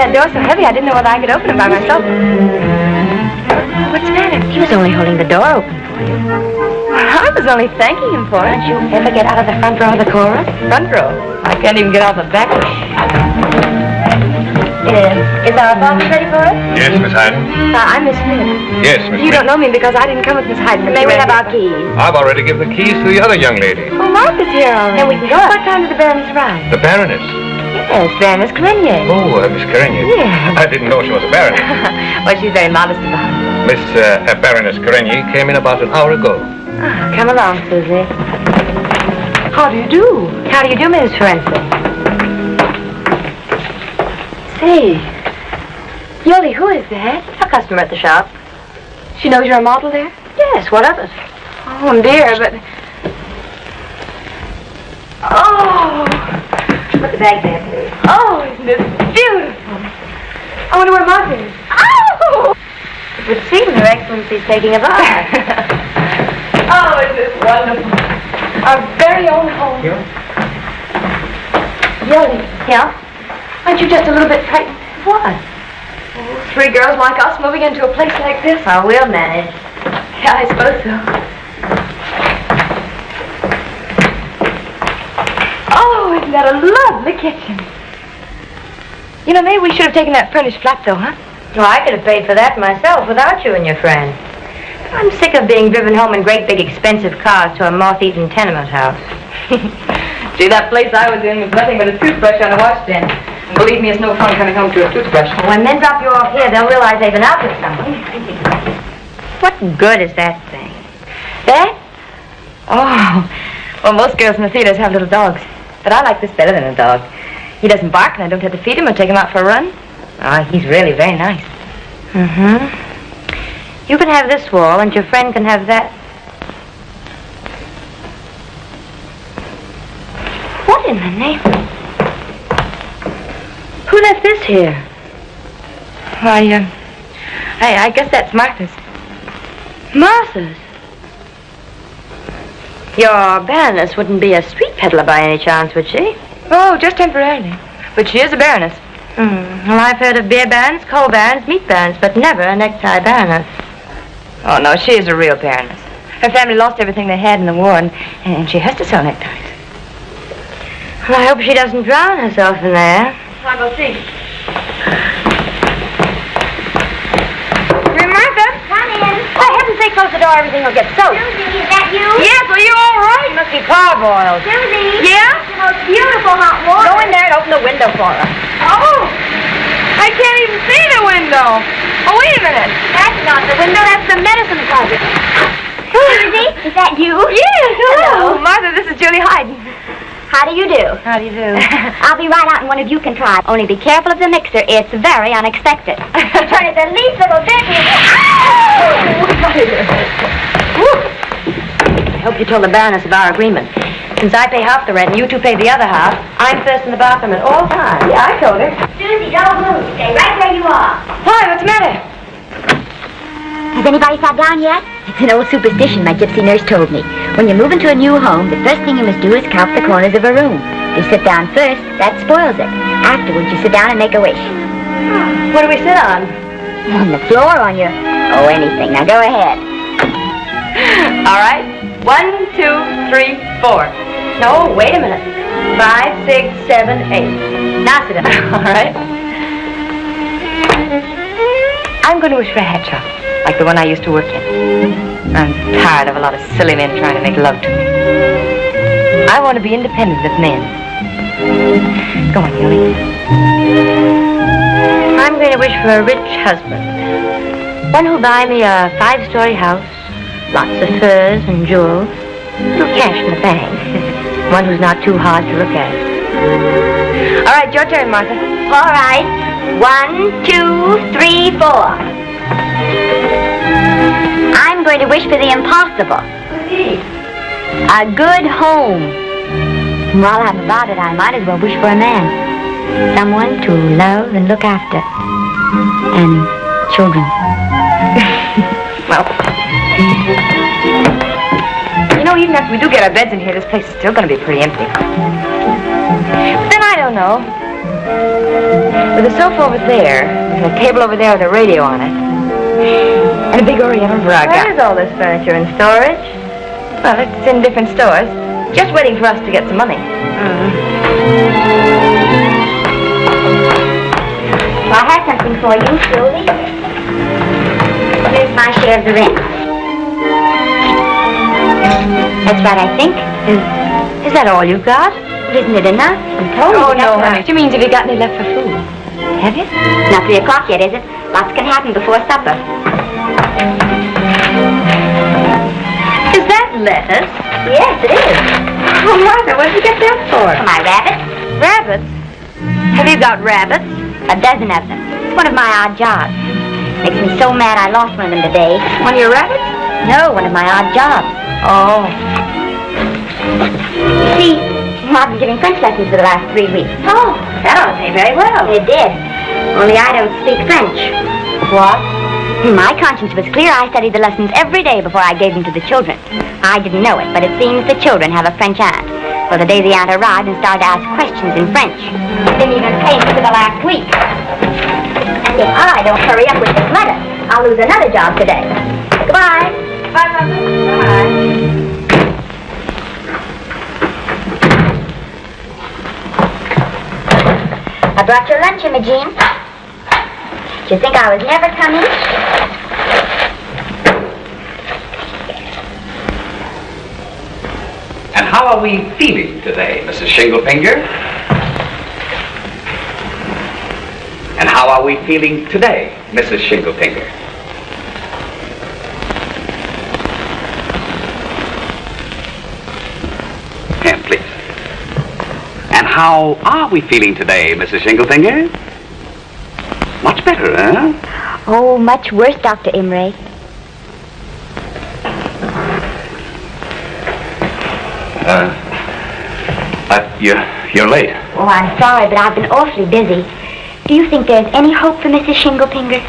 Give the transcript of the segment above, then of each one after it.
That door's so heavy, I didn't know whether I could open it by myself. What's the matter? He was only holding the door open for you. I was only thanking him for it. Don't you ever get out of the front row of the chorus? Front row. I can't even get out of the back row. Uh, is our apartment ready for us? Yes, Miss Hayden. Uh, I'm Miss Smith. Yes, Miss You Smith. don't know me because I didn't come with Miss Hyde. May we have our keys? I've already given the keys to the other young lady, Oh, Martha's here already. Then we can go. What time did the Baroness arrive? the Baroness. Yes, Baroness Grenier. Oh, uh, Miss Karenier. Yes. I didn't know she was a baroness. well, she's very modest about it. Miss uh, uh, Baroness Karenier came in about an hour ago. Ah, come along, Susie. How do you do? How do you do, Mrs. Ferenczi? Say, Yoli, who is that? A customer at the shop. She knows you're a model there? Yes, what of it? Oh, dear, but... Oh, Put the bag there, please. oh, isn't this beautiful? I wonder where Martha is. Oh! It would seem Excellency's taking a bath. Oh, isn't this wonderful? Our very own home. Yoli, yeah? aren't you just a little bit frightened? What? Three girls like us moving into a place like this? Oh, we'll manage. Yeah, I suppose so. Oh, isn't that a lovely kitchen? You know, maybe we should have taken that furnished flat, though, huh? Well, I could have paid for that myself without you and your friend. I'm sick of being driven home in great big expensive cars to a moth-eaten tenement house. Gee, that place I was in was nothing but a toothbrush on a washstand. And believe me, it's no fun coming home to a toothbrush. Oh, when men drop you off here, they'll realize they've been out with someone. What good is that thing? That? Oh, well, most girls in the theaters have little dogs. But I like this better than a dog. He doesn't bark, and I don't have to feed him or take him out for a run. Ah, he's really very nice. Mm-hmm. You can have this wall, and your friend can have that. What in the name? Who left this here? Why, uh, I, I guess that's Martha's. Martha's. Your Baroness wouldn't be a street peddler by any chance, would she? Oh, just temporarily. But she is a baroness. Hmm. Well, I've heard of beer barons, coal barons, meat barons, but never a necktie baroness. Oh, no, she is a real baroness. Her family lost everything they had in the war, and, and she has to sell neckties. Well, I hope she doesn't drown herself in there. I'll go see. Martha? Come in. For heaven's sake, close the door. Everything will get soaked. Susie, is that you? Yes, are you all right? It must be parboiled. Susie? Yeah? The most beautiful hot water. Go in there and open the window for her. Oh, I can't even see the window. Oh, wait a minute. That's not the window, that's the medicine closet. Susie, is that you? Yes, Hello. Martha, this is Julie Hyden. How do you do? How do you do? I'll be right out and one of you can try. Only be careful of the mixer. It's very unexpected. Turn it the least little bit. and- I hope you told the Baroness of our agreement. Since I pay half the rent and you two pay the other half, I'm first in the bathroom at all times. Yeah, I told her. Susie, don't move. Stay right where you are. Hi, what's the matter? Has anybody sat down yet? It's an old superstition my gypsy nurse told me. When you move into a new home, the first thing you must do is count the corners of a room. If you sit down first, that spoils it. Afterwards, you sit down and make a wish. What do we sit on? On the floor, on your... Oh, anything. Now go ahead. All right. One, two, three, four. No, wait a minute. Five, six, seven, eight. Now sit down. All right. I'm going to wish for a shop, like the one I used to work in. I'm tired of a lot of silly men trying to make love to me. I want to be independent of men. Go on, Yoli. I'm going to wish for a rich husband. One who'll buy me a five-story house, lots of furs and jewels, little cash in the bank. One who's not too hard to look at. All right, your turn, Martha. All right. One, two, three, four. I'm going to wish for the impossible. A good home. While I'm about it, I might as well wish for a man. Someone to love and look after. And children. Well, you know, even after we do get our beds in here, this place is still going to be pretty empty. But then I don't know. With a sofa over there, and a table over there with a radio on it, and a big Oriental rug. Where is all this furniture in storage? Well, it's in different stores, just waiting for us to get some money. Mm. Well, I have something for you, Sylvie. Here's my share of the rent. That's right, I think. Is, is that all you've got? Isn't it enough? I'm told Oh, you no, honey. She means have you got any left for food? Have you? Not three o'clock yet, is it? Lots can happen before supper. Is that lettuce? Yes, it is. Oh, Martha, what did you get that for? For my rabbits, Rabbits? Have you got rabbits? a dozen of them. It's one of my odd jobs. Makes me so mad I lost one of them today. One of your rabbits? No, one of my odd jobs. Oh. You see, I've been giving French lessons for the last three weeks. Oh, that ought to pay very well. It did. Only I don't speak French. What? My conscience was clear. I studied the lessons every day before I gave them to the children. I didn't know it, but it seems the children have a French aunt. Well, the day the aunt arrived and started to ask questions in French. Didn't even pay me for the last week. And if I don't hurry up with this letter, I'll lose another job today. Goodbye. Bye, Mother. Bye. Brought your lunch, Imogene. Did you think I was never coming? And how are we feeling today, Mrs. Shinglefinger? And how are we feeling today, Mrs. Shinglefinger? How are we feeling today, Mrs. Shinglefinger? Much better, eh? Oh, much worse, Dr. Imray. Uh, you're, you're late. Oh, I'm sorry, but I've been awfully busy. Do you think there's any hope for Mrs. Shinglefinger?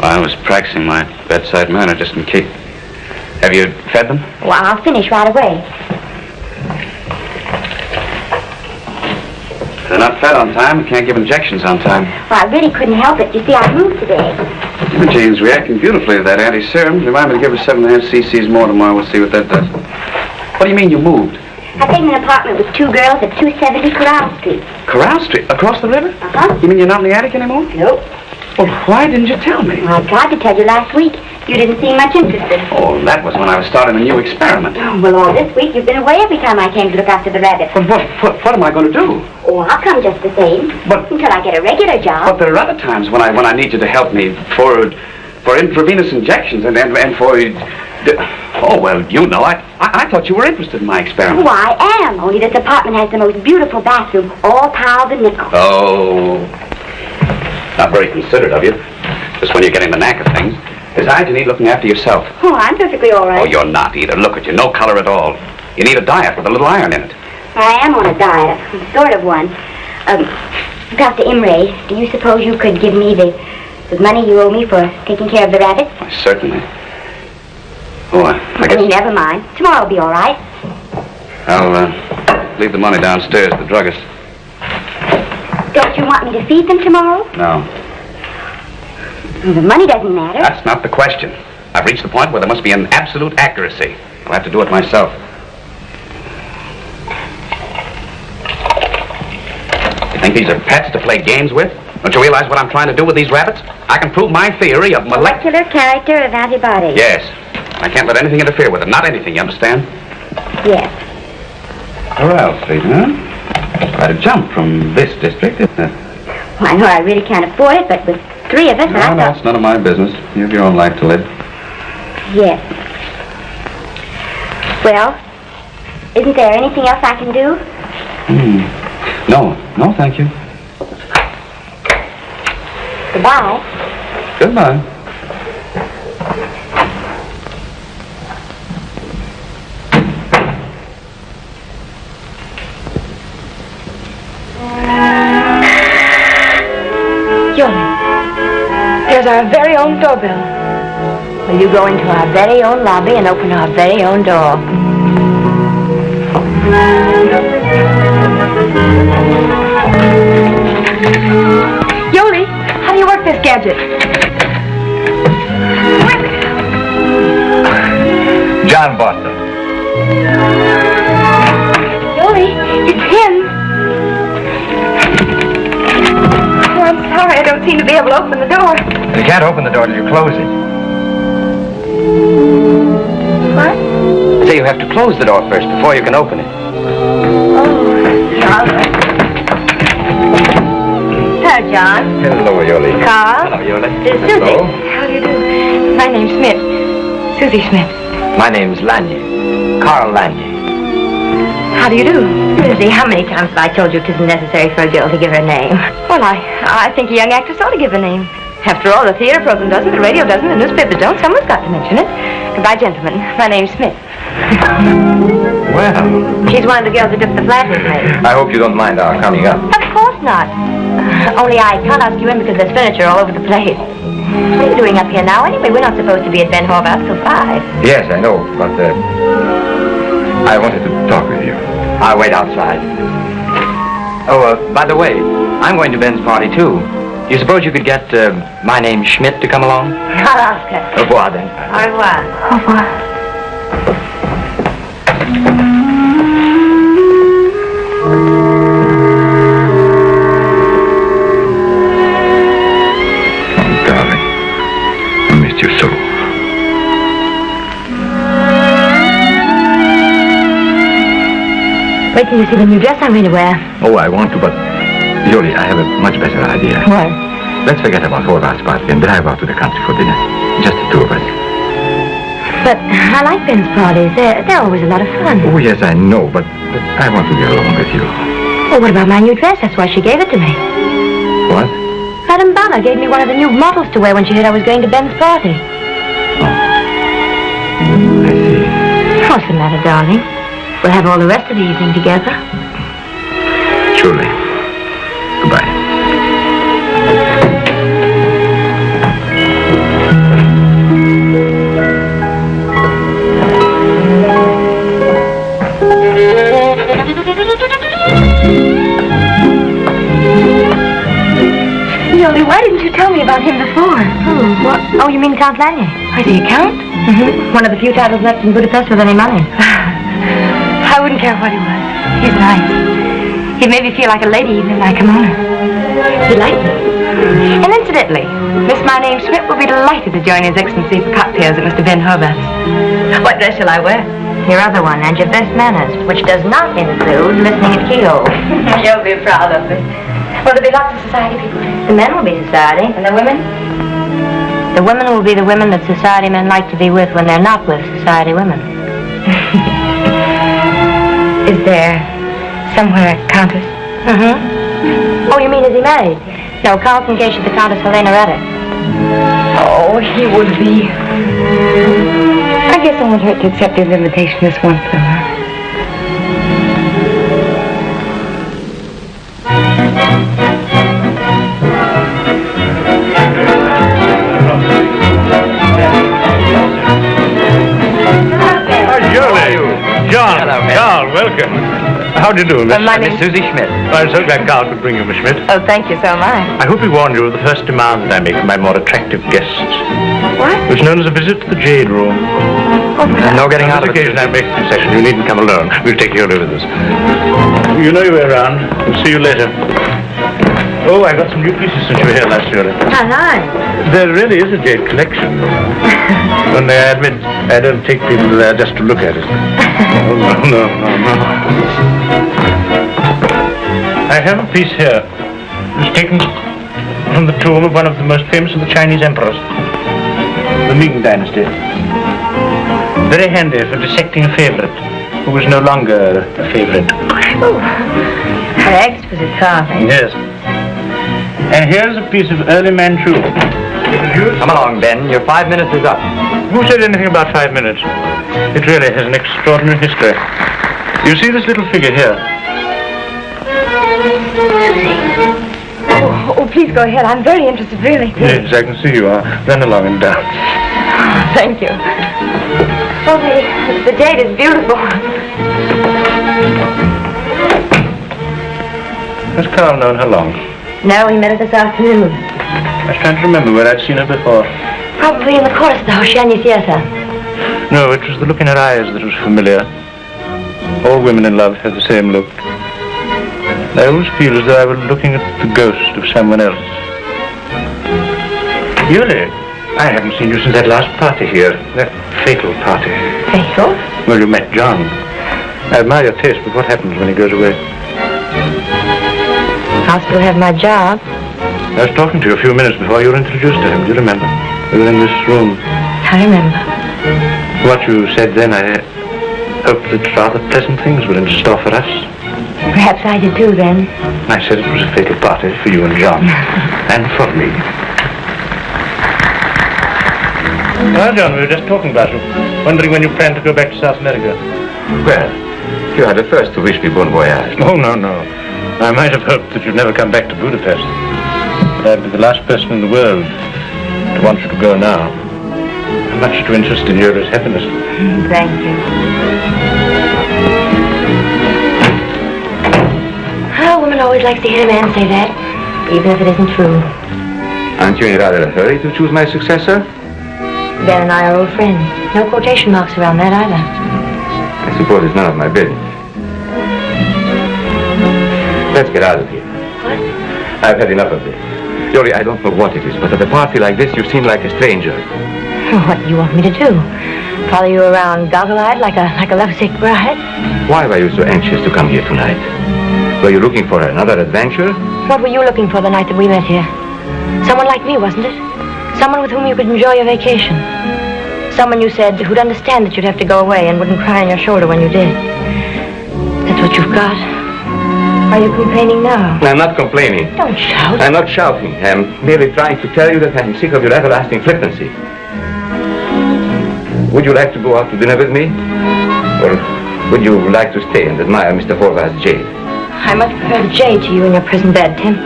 I was practicing my bedside manner just in case. Have you fed them? Well, I'll finish right away. They're not fed on time. We can't give injections on time. Well, I really couldn't help it. You see, I moved today. Imogene's reacting beautifully to that anti-serum. Remind me to give her seven and a half cc's more tomorrow. We'll see what that does. What do you mean you moved? I've taken an apartment with two girls at 270 Corral Street. Corral Street? Across the river? Uh-huh. You mean you're not in the attic anymore? Nope. Well, why didn't you tell me? Well, I tried to tell you last week. You didn't seem much interested. Oh, that was when I was starting a new experiment. Oh, well, all this week you've been away every time I came to look after the rabbits. But what, what, what am I going to do? Oh, I'll come just the same. But- Until I get a regular job. But there are other times when I when I need you to help me for for intravenous injections and and, and for. Oh well, you know, I, I I thought you were interested in my experiment. Oh, I am. Only this apartment has the most beautiful bathroom, all tiled and nickel. Oh, not very considerate of you. Just when you're getting the knack of things. Besides, you need looking after yourself. Oh, I'm perfectly all right. Oh, you're not either. Look at you, no color at all. You need a diet with a little iron in it. I am on a diet, sort of one. Um, Dr. Imray, do you suppose you could give me the, the money you owe me for taking care of the rabbits? Why, certainly. Oh, I, I I mean, never mind. Tomorrow will be all right. I'll uh, leave the money downstairs at the druggist. Don't you want me to feed them tomorrow? No, Well, the money doesn't matter. that's not the question. I've reached the point where there must be an absolute accuracy. I'll have to do it myself. You think these are pets to play games with? Don't you realize what I'm trying to do with these rabbits? I can prove my theory of molecular... Character of antibodies. Yes. I can't let anything interfere with it. Not anything, you understand? Yes. Corral Street, huh? Quite a jump from this district, isn't it? Well, I know I really can't afford it, but with three of us, No, I no, it's none of my business. You have your own life to live. Yes. Well, isn't there anything else I can do? Hmm. No, no, thank you. Goodbye. Goodbye. Yoli, there's our very own doorbell. Will you go into our very own lobby and open our very own door? Yoli, how do you work this gadget? John Boston. Yoli, it's him. I'm sorry. I don't seem to be able to open the door. You can't open the door till you close it. What? Say you have to close the door first before you can open it. Oh, sorry. Hello, John. Hello, Yoli. Carl. Hello, Yoli. This Susie. Hello. How do you do? My name's Smith. Susie Smith. My name's Lanye. Carl Lanye. How do you do? Susie, how many times have I told you it isn't necessary for a girl to give her name? Well, I, I think a young actress ought to give a name. After all, the theater program doesn't, the radio doesn't, the newspapers don't. Someone's got to mention it. Goodbye, gentlemen. My name's Smith. Well, She's one of the girls who took the flat with me. I hope you don't mind our coming up. Of course not. Only I can't ask you in because there's furniture all over the place. What are you doing up here now? Anyway, we're not supposed to be at Ben Horvath till five. Yes, I know, but uh, I wanted to talk with you. I'll wait outside. Oh, uh, by the way, I'm going to Ben's party too. Do You suppose you could get uh, my name Schmidt to come along? I'll ask her. Au revoir then. Au revoir. Au revoir. Wait till you see the new dress I'm going to wear. Oh, I want to, but Yoli, I have a much better idea. What? Let's forget about Horvath's party and drive out to the country for dinner. Just the two of us. But I like Ben's parties. They're, they're always a lot of fun. Oh, yes, I know, but, but I want to be alone with you. Well, what about my new dress? That's why she gave it to me. What? Madame Bala gave me one of the new models to wear when she heard I was going to Ben's party. Oh. Mm, I see. What's the matter, darling? We'll have all the rest of the evening together. Surely. Goodbye. Yoli, why didn't you tell me about him before? Hmm, what? Oh, you mean Count Lanier? Why, the account? Mm-hmm. One of the few titles left in Budapest with any money. I wouldn't care what he was. He's nice. He made me feel like a lady even in my kimono. He liked me. And incidentally, Miss My Name Schmidt will be delighted to join His Excellency for cocktails at Mr. Ben Horvath's. What dress shall I wear? Your other one, and your best manners, which does not include listening at keyhole. You'll be proud of me. Will there be lots of society people? The men will be society. And the women? The women will be the women that society men like to be with when they're not with society women. Is there somewhere a countess? Mm-hmm. Oh, you mean is he married? No, Carl's engaged to the Countess Helena Reddick. Oh, he would be. I guess I won't hurt to accept his invitation this once, though. Do you do, Miss? Uh, my Miss name's... Susie Schmidt. I'm so glad Carl could bring you, Miss Schmidt. Oh, thank you so much. I hope he warned you of the first demand I make of my more attractive guests. What? It's known as a visit to the Jade Room. Oh, No getting out of it. occasion, I make a concession. You needn't come alone. We'll take you over with us. You know your way around. We'll see you later. Oh, I got some new pieces since you were here last year. How nice. There really is a jade collection. Only I admit, I don't take people there just to look at it. Oh, no, no, no, no. I have a piece here. It's taken from the tomb of one of the most famous of the Chinese emperors, the Ming Dynasty. Very handy for dissecting a favorite who was no longer a favorite. Oh, What exquisite carving. Yes. And here's a piece of early Manchu. Come along, Ben. Your five minutes is up. Who said anything about five minutes? It really has an extraordinary history. You see this little figure here? Oh, oh, please go ahead. I'm very interested, really. Yes, I can see you are. Run along and dance. Oh, thank you. Oh, the, the jade is beautiful. Has Carl known her long? No, we met her this afternoon. I was trying to remember where I'd seen her before. Probably in the chorus of the Hoshiani Theater. No, it was the look in her eyes that was familiar. All women in love have the same look. I always feel as though I were looking at the ghost of someone else. Yuli, I haven't seen you since that last party here, that fatal party. Fatal? Well, you met John. I admire your taste, but what happens when he goes away? I'll still have my job. I was talking to you a few minutes before you were introduced to him. Do you remember? We were in this room. I remember. What you said then, I hoped that rather pleasant things were in store for us. Perhaps I did too then. I said it was a fatal party for you and John. and for me. Well, John, we were just talking about you. Wondering when you plan to go back to South America. Well, you are the first to wish me bon voyage. Oh, no, no. I might have hoped that you'd never come back to Budapest. But I'd be the last person in the world to want you to go now. I'm much too interested in Yuri's happiness. Thank you. A woman always likes to hear a man say that, even if it isn't true. Aren't you in rather a hurry to choose my successor? Ben and I are old friends. No quotation marks around that either. I suppose it's none of my business. Let's get out of here. What? I've had enough of this. Yuri, I don't know what it is, but at a party like this, you seem like a stranger. What do you want me to do? Follow you around goggle-eyed like a like a lovesick bride? Why were you so anxious to come here tonight? Were you looking for another adventure? What were you looking for the night that we met here? Someone like me, wasn't it? Someone with whom you could enjoy your vacation. Someone you said who'd understand that you'd have to go away and wouldn't cry on your shoulder when you did. That's what you've got. Are you complaining now? I'm not complaining. Don't shout. I'm not shouting. I'm merely trying to tell you that I'm sick of your everlasting flippancy. Would you like to go out to dinner with me? Or would you like to stay and admire Mr. Horvath's jade? I much prefer the jade to you and your present bad temper.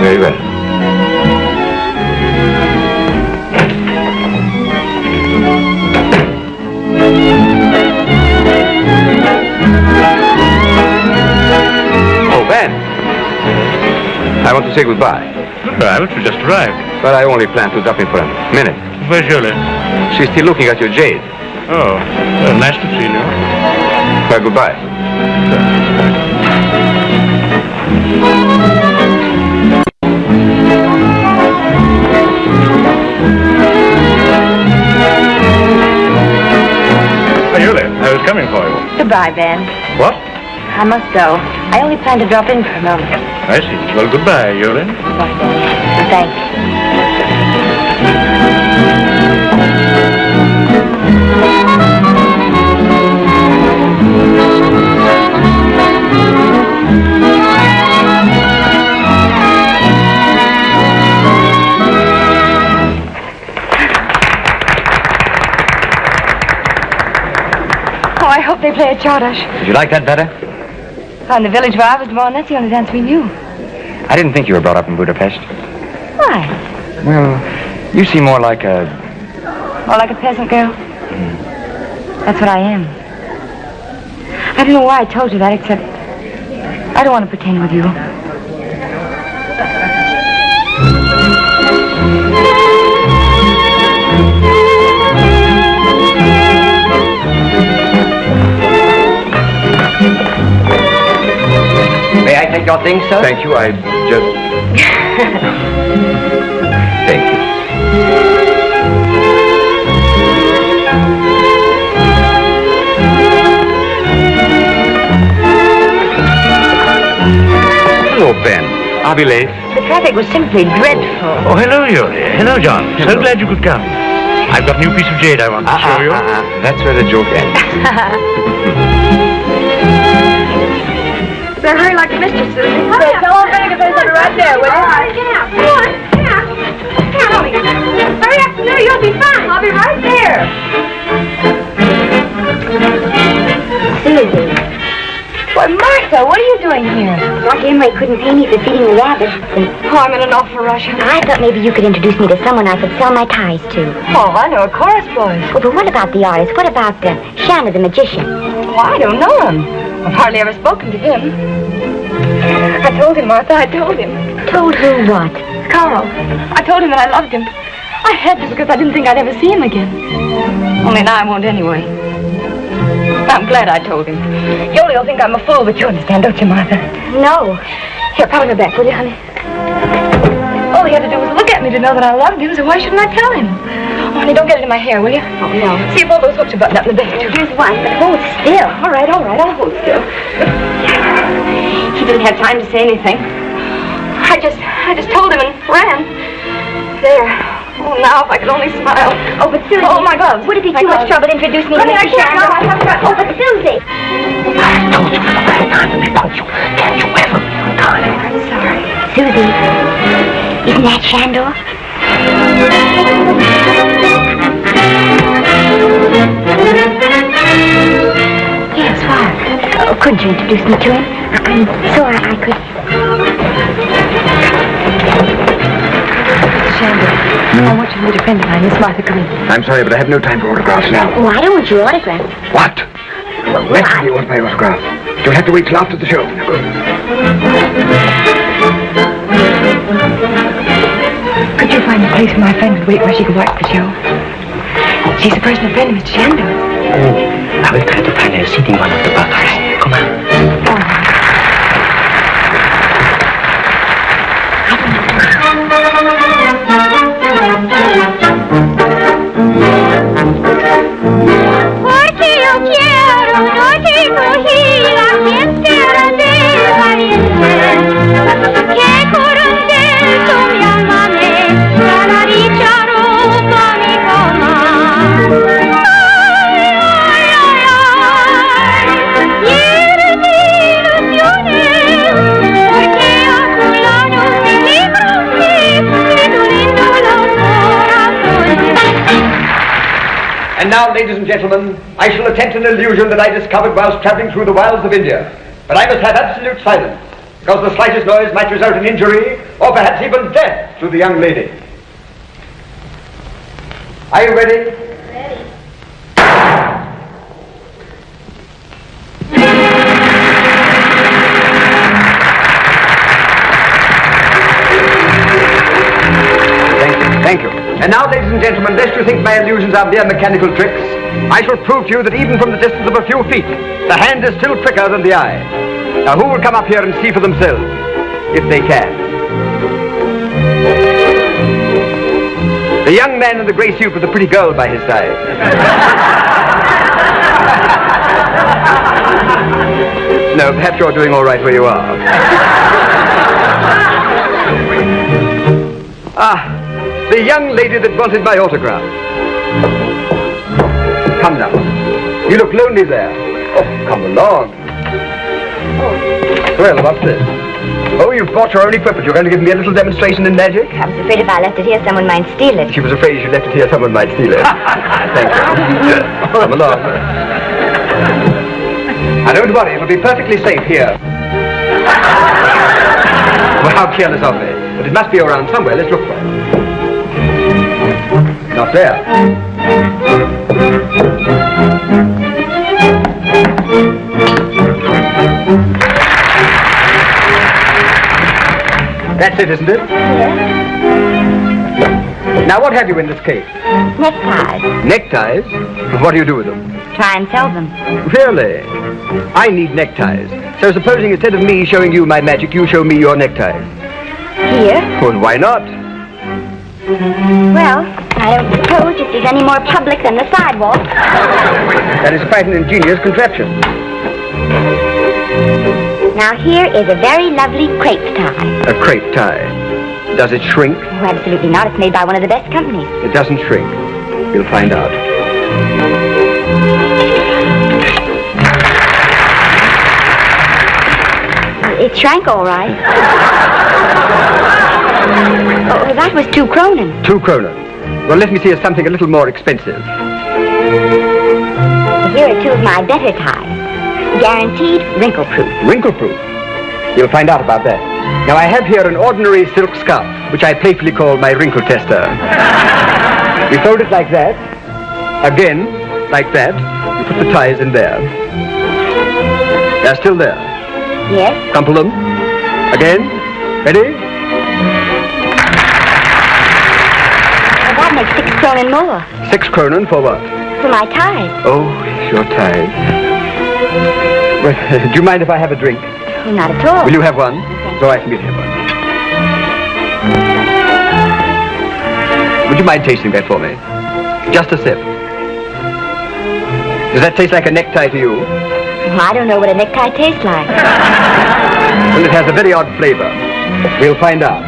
Very well. I want to say goodbye. Goodbye, but you just arrived. But I only plan to drop in for a minute. Where's Julie? She's still looking at your jade. Oh, well, nice to see you. Well, goodbye. Oh, Yuli, I was coming for you. Goodbye, Ben. What? I must go. I only plan to drop in for a moment. Eh I see. Well, goodbye, Yuli. Goodbye. Thanks. Oh, I hope they play a czardas. Did you like that better? On the village where I was born, that's the only dance we knew. I didn't think you were brought up in Budapest. Why? Well, you seem more like a... More like a peasant girl? That's what I am. I don't know why I told you that, except I don't want to pretend with you. May I your things, sir? Thank you. I just... Thank you. Hello, Ben. I'll be late. The traffic was simply dreadful. Oh, hello, Yuli. Hello, John. So glad you could come. I've got a new piece of jade I want to ah, show ah, you. Uh-uh. That's where the joke ends. Better hurry like a mistress, Susie. Hurry up. Tell old to finish it right there, will you? Yeah, come on. Yeah. Come on. Hurry up, no, you'll be fine. I'll be right there. Susie. Why, Martha, what are you doing here? Dr. Imray couldn't pay me for feeding the rabbits. Oh, I'm in an awful rush. I thought maybe you could introduce me to someone I could sell my ties to. Oh, I know a chorus boy. Oh, but what about the artist? What about uh, Shandor the magician? Oh, I don't know him. I've hardly ever spoken to him. I told him, Martha, I told him. Told who what? Carl. I told him that I loved him. I had to because I didn't think I'd ever see him again. Only now I won't anyway. I'm glad I told him. Yoli will think I'm a fool, but you understand, don't you, Martha? No. Here, put me back, will you, honey? All he had to do was look at me to know that I loved him, so why shouldn't I tell him? Oh, honey, don't get it in my hair, will you? Oh, no. See if all those hooks are buttoned up in the back. Here's one, but hold still. All right, all right, I'll hold still. He didn't have time to say anything. I just, I just told him and ran. There. Oh, now if I could only smile. Oh, but Susie. Oh, my gloves. Would it be My too much trouble to introduce me Honey, to I Mr. Shandor? I have got- Oh, but Susie. I told you for the last time to be punctual. Can't you ever be on time? I'm sorry. Susie. Isn't that Shandor? Yes, why? Oh, couldn't you introduce me to him? I'm sorry I could. Shandor, I hmm? want you to meet a friend of mine, Miss Martha Green. I'm sorry, but I have no time for autographs now. Oh, I don't want your autograph. What? Naturally, you want my autograph. You'll have to wait till after the show. Could you find a place where my friend would wait where she could watch the show? She's a personal friend of Mr. Shandor. Oh, I will try to find a seating one of the buses. Come on. Now, ladies and gentlemen, I shall attempt an illusion that I discovered whilst travelling through the wilds of India. But I must have absolute silence, because the slightest noise might result in injury, or perhaps even death, to the young lady. Are you ready? And now, ladies and gentlemen, lest you think my illusions are mere mechanical tricks, I shall prove to you that even from the distance of a few feet, the hand is still quicker than the eye. Now, who will come up here and see for themselves, if they can? The young man in the grey suit with the pretty girl by his side. no, perhaps you're doing all right where you are. Ah, the young lady that wanted my autograph. Come now. You look lonely there. Oh, come along. Well, what's this? Oh, you've brought your own equipment. You're going to give me a little demonstration in magic? I was afraid if I left it here, someone might steal it. She was afraid if you left it here, someone might steal it. Thank you. Come along. Now, don't worry. It'll be perfectly safe here. Well, how careless of me. But it must be around somewhere. Let's look for it. Not there. That's it, isn't it? Yes. Now, what have you in this case? Neckties. Neckties? What do you do with them? Try and sell them. Really? I need neckties. So supposing instead of me showing you my magic, you show me your neckties. Here? Well, why not? Well, I don't suppose it is any more public than the sidewalk. That is quite an ingenious contraption. Now here is a very lovely crepe tie. A crepe tie. Does it shrink? Oh, absolutely not. It's made by one of the best companies. It doesn't shrink. You'll find out. It shrank all right. Oh, oh, that was two kronen. Two kronen. Well, let me see something a little more expensive. Here are two of my better ties. Guaranteed wrinkle-proof. Wrinkle-proof. You'll find out about that. Now, I have here an ordinary silk scarf, which I playfully call my wrinkle tester. you fold it like that. Again, like that. You put the ties in there. They're still there. Yes? Crumple them. Again. Ready? Kronen more. Six kronen for what? For my ties. Oh, it's your ties. Well, do you mind if I have a drink? Oh, not at all. Will you have one? So I can get him one. Would you mind tasting that for me? Just a sip. Does that taste like a necktie to you? Well, I don't know what a necktie tastes like. Well, it has a very odd flavor. We'll find out.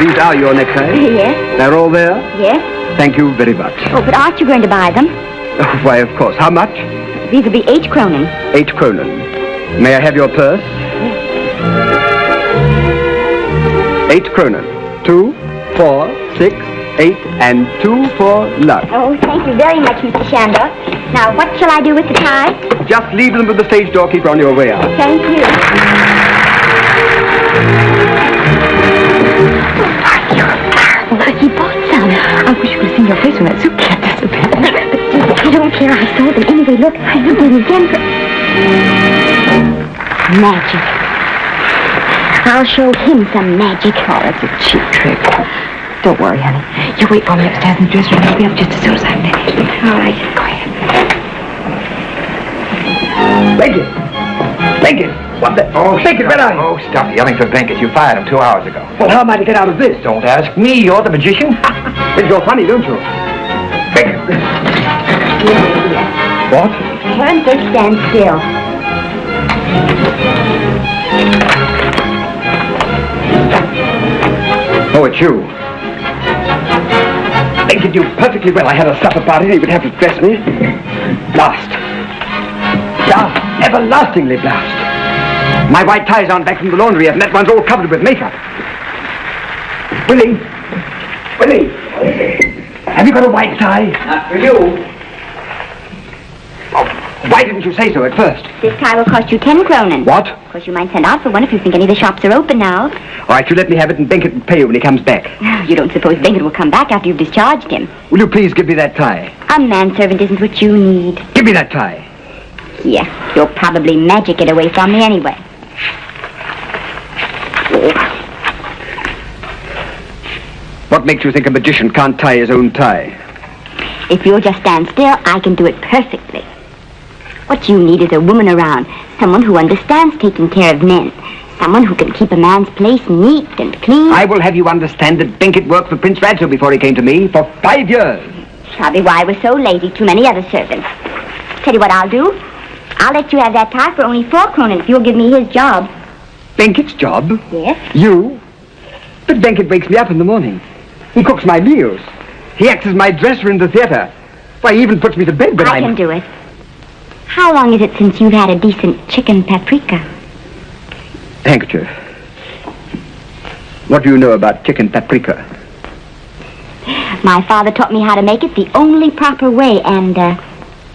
These are your neckties? yes? They're all there? Yes? Thank you very much. Oh, but aren't you going to buy them? Oh, why, of course. How much? These will be eight kronen. Eight kronen. May I have your purse? Yes. Eight kronen. Two, four, six, eight, and two for luck. Oh, thank you very much, Mr. Shandor. Now, what shall I do with the ties? Just leave them with the stage doorkeeper on your way out. Thank you. He bought some. I wish you could have seen your face when that soup can disappeared. I don't care. I sold them anyway. Look, I did it again for... Magic. I'll show him some magic. Oh, that's a cheap trick. Don't worry, honey. You wait for me upstairs in the dressing room. I'll be up just as soon as I'm finished. All right. Go ahead. Beckett! Beckett! What the? Oh, Beckett, where are you? Oh, stop yelling for Benkett. You fired him two hours ago. Well, how am I to get out of this? Don't ask me. You're the magician. Think you're funny, don't you? Beckett! What? Turn this stand still. Oh, it's you. Beckett knew perfectly well I had a supper party and he would have to dress me. Blast. Blast. Everlastingly blast. My white tie's aren't back from the laundry yet, and that one's all covered with makeup. Willie! Willie! Have you got a white tie? Not for you. Oh, why didn't you say so at first? This tie will cost you ten kronen. What? Of course, you might send out for one if you think any of the shops are open now. All right, you let me have it and Benkett will pay you when he comes back. You don't suppose Benkett will come back after you've discharged him. Will you please give me that tie? A manservant isn't what you need. Give me that tie. Yeah, you'll probably magic it away from me anyway. What makes you think a magician can't tie his own tie? If you'll just stand still, I can do it perfectly. What you need is a woman around, someone who understands taking care of men, someone who can keep a man's place neat and clean. I will have you understand that Benkett worked for Prince Radzo before he came to me for five years. Probably why I was so lazy, too many other servants. Tell you what I'll do. I'll let you have that tie for only four kronen if you'll give me his job. Benkett's job? Yes? You? But Benkett wakes me up in the morning. He cooks my meals. He acts as my dresser in the theater. Why, he even puts me to bed when I I'm... can do it. How long is it since you've had a decent chicken paprika? Handkerchief. What do you know about chicken paprika? My father taught me how to make it the only proper way, and, uh,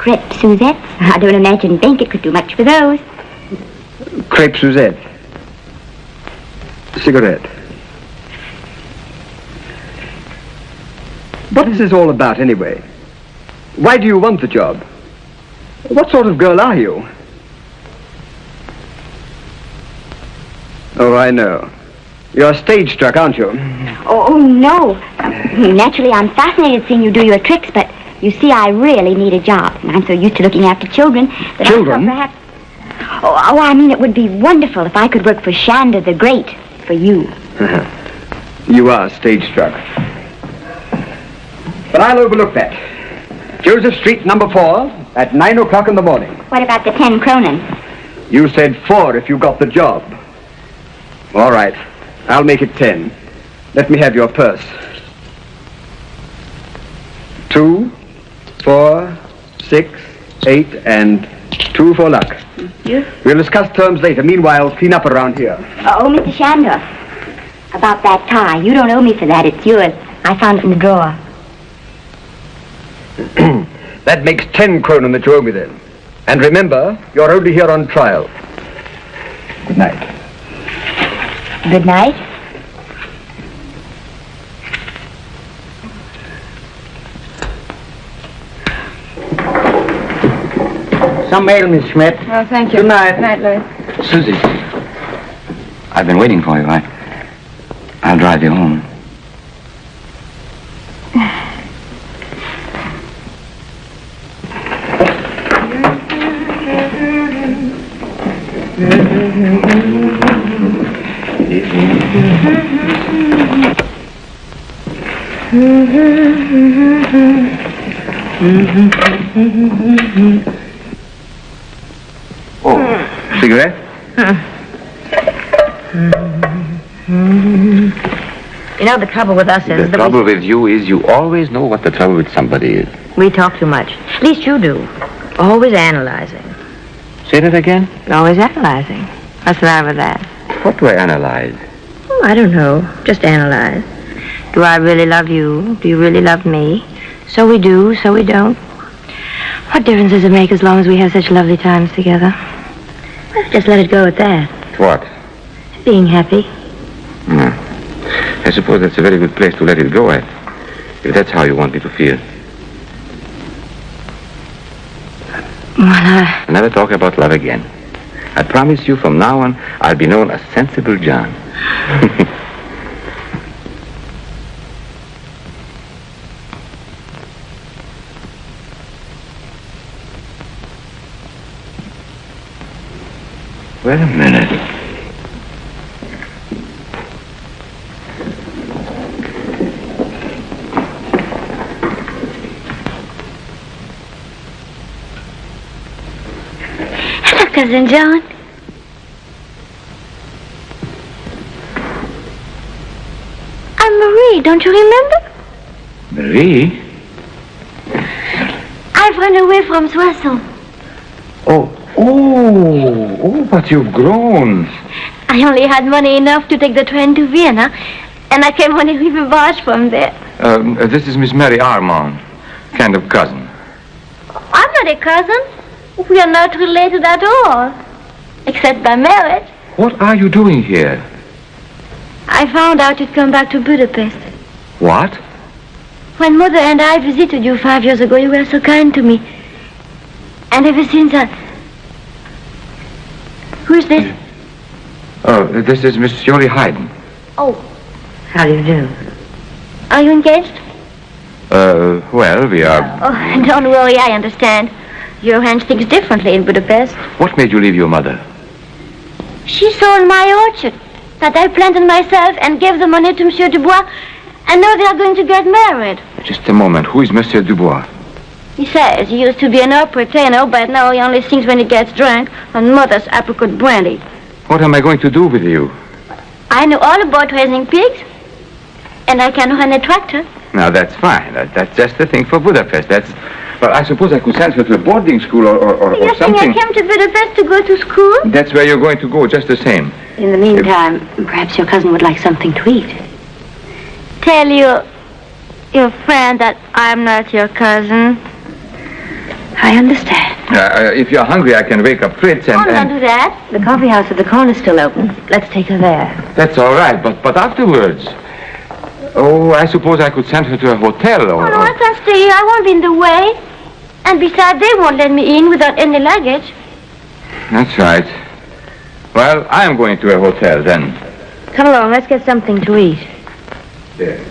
crepe Suzette. I don't imagine Benkett could do much for those. Crepe Suzette. Cigarette. What is this all about, anyway? Why do you want the job? What sort of girl are you? Oh, I know. You're stage struck, aren't you? Oh, oh, no. Naturally, I'm fascinated seeing you do your tricks, but you see, I really need a job. And I'm so used to looking after children that Children? I thought perhaps... Oh, oh, I mean, it would be wonderful if I could work for Shandor the Great, for you. Uh-huh. You are stage struck. But I'll overlook that. Joseph Street, number four, at nine o'clock in the morning. What about the ten kronen? You said four if you got the job. All right. I'll make it ten. Let me have your purse. Two, four, six, eight, and two for luck. You? We'll discuss terms later. Meanwhile, clean up around here. Uh, oh, Mr. Shandor. About that tie. You don't owe me for that. It's yours. I found it in the drawer. That makes ten kronen that you owe me then. And remember, you're only here on trial. Good night. Good night. Some mail, Miss Schmidt. Oh, thank you. Good night. Good night, Louis. Susie, I've been waiting for you. I, I'll drive you home. Oh, cigarette? You know, the trouble with us is The that trouble with you is you always know what the trouble with somebody is. we, we talk too much. At least you do. Always analyzing. Say that again? Always analyzing. What's the matter with that? What do I analyze? Oh, I don't know. Just analyze. Do I really love you? Do you really love me? So we do, so we don't. What difference does it make as long as we have such lovely times together? Just let it go at that. What? Being happy. Hmm. I suppose that's a very good place to let it go at. If that's how you want me to feel. Well, uh, I'll never talk about love again. I promise you from now on, I'll be known as Sensible John. Wait a minute. Hello, Cousin John. I'm Marie, don't you remember? Marie? I've run away from Soissons. Oh, oh, oh, but you've grown. I only had money enough to take the train to Vienna, and I came on a river barge from there. Um, uh, this is Miss Mary Armand, kind of cousin. I'm not a cousin. We are not related at all, except by marriage. What are you doing here? I found out you'd come back to Budapest. What? When Mother and I visited you five years ago, you were so kind to me. And ever since I... Who's this? Oh, this is Miss Jolie Hayden. Oh, how do you do? are you engaged? Uh, well, we are... Oh, don't worry, I understand. Your Johannes thinks differently in Budapest. What made you leave your mother? She sold my orchard that I planted myself and gave the money to Monsieur Dubois, and now they are going to get married. Just a moment. Who is Monsieur Dubois? He says he used to be an opera tenor, but now he only sings when he gets drunk on mother's apricot brandy. What am I going to do with you? I know all about raising pigs, and I can run a tractor. Now, that's fine. That, that's just the thing for Budapest. That's... Well, I suppose I could send her to a boarding school or, or, or, you or think something. I came to Budapest to go to school? That's where you're going to go, just the same. In the meantime, perhaps your cousin would like something to eat. Tell your your friend that I'm not your cousin. I understand. Uh, uh, if you're hungry, I can wake up Fritz and... Oh, don't and... do that. The coffee house at the corner's still open. Let's take her there. That's all right, but, but afterwards... Oh, I suppose I could send her to a hotel or... Oh, no, I can stay here. I won't be in the way. And besides, they won't let me in without any luggage. That's right. Well, I am going to a hotel then. Come along, let's get something to eat. There.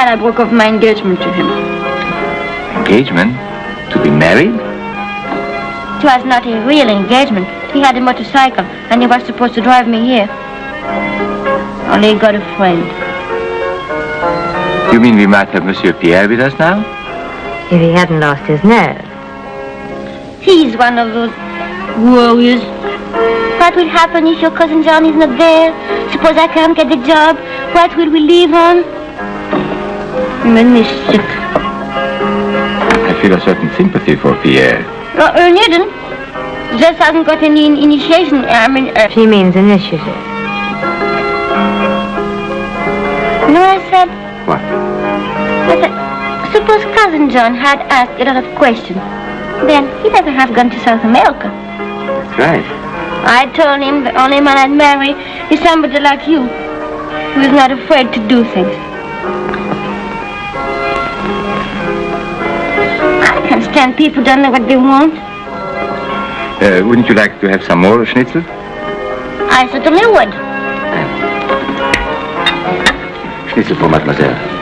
I'm glad I broke off my engagement to him. Engagement? To be married? It was not a real engagement. He had a motorcycle, and he was supposed to drive me here. Only he got a friend. You mean we might have Monsieur Pierre with us now? If he hadn't lost his nerve. He's one of those warriors What will happen if your cousin John is not there? Suppose I can't get the job. What will we live on? I'm a miss it. I feel a certain sympathy for Pierre. Uh, uh, needn't. Just hasn't got any initiation. I mean, uh, She means initiative. you know what I said? What? I said, suppose cousin John had asked a lot of questions. Then he'd never have gone to South America. That's right. I told him the only man I'd marry is somebody like you, who is not afraid to do things. I people don't know what they want. Uh, wouldn't you like to have some more schnitzel? I certainly would. Schnitzel for mademoiselle.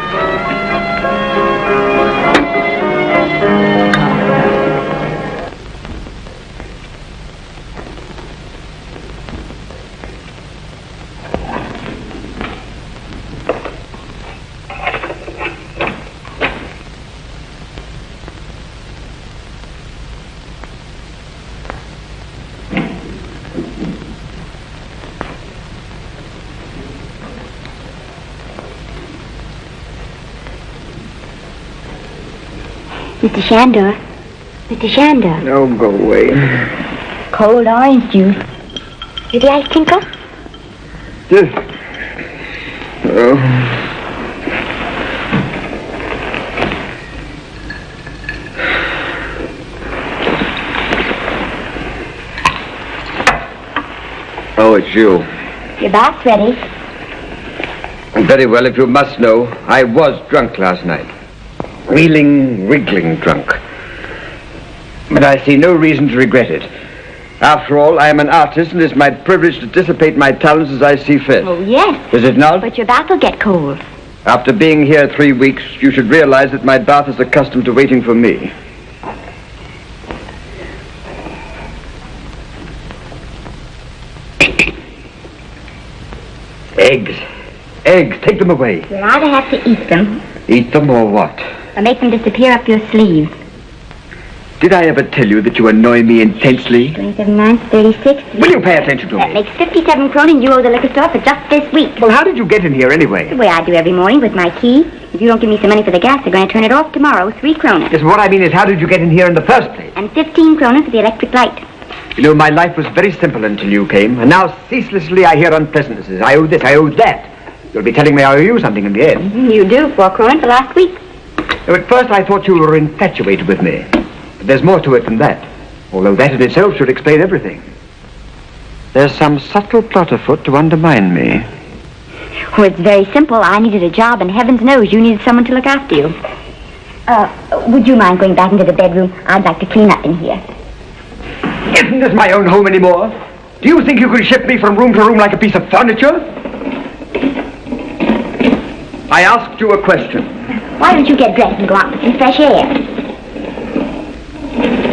Mr. Shandor. Mr. Shandor. No, go away. Cold orange juice. Did the ice tinkle? Oh. Oh, it's you. Your bath's ready. Very well, if you must know, I was drunk last night. Reeling, wriggling drunk. But I see no reason to regret it. After all, I am an artist and it's my privilege to dissipate my talents as I see fit. Oh, yes. Is it not? But your bath will get cold. After being here three weeks, you should realize that my bath is accustomed to waiting for me. Eggs. Eggs. Take them away. You'll either have to eat them Eat them or what? Or make them disappear up your sleeve. Did I ever tell you that you annoy me intensely? 27 months, 36. Will you pay attention to That me? That makes 57 kronen you owe the liquor store for just this week. Well, how did you get in here anyway? The way I do every morning with my key. If you don't give me some money for the gas, they're going to turn it off tomorrow. Three kronen. Yes, what I mean is, how did you get in here in the first place? And 15 kronen for the electric light. You know, my life was very simple until you came, and now ceaselessly I hear unpleasantnesses. I owe this, I owe that. You'll be telling me I owe you something in the end. You do, four kronen for last week. At first I thought you were infatuated with me. But there's more to it than that. Although that in itself should explain everything. There's some subtle plot afoot to undermine me. Well, it's very simple. I needed a job, and heavens knows you needed someone to look after you. Uh, would you mind going back into the bedroom? I'd like to clean up in here. Isn't this my own home anymore? Do you think you can shift me from room to room like a piece of furniture? I asked you a question. Why don't you get dressed and go out for some fresh air?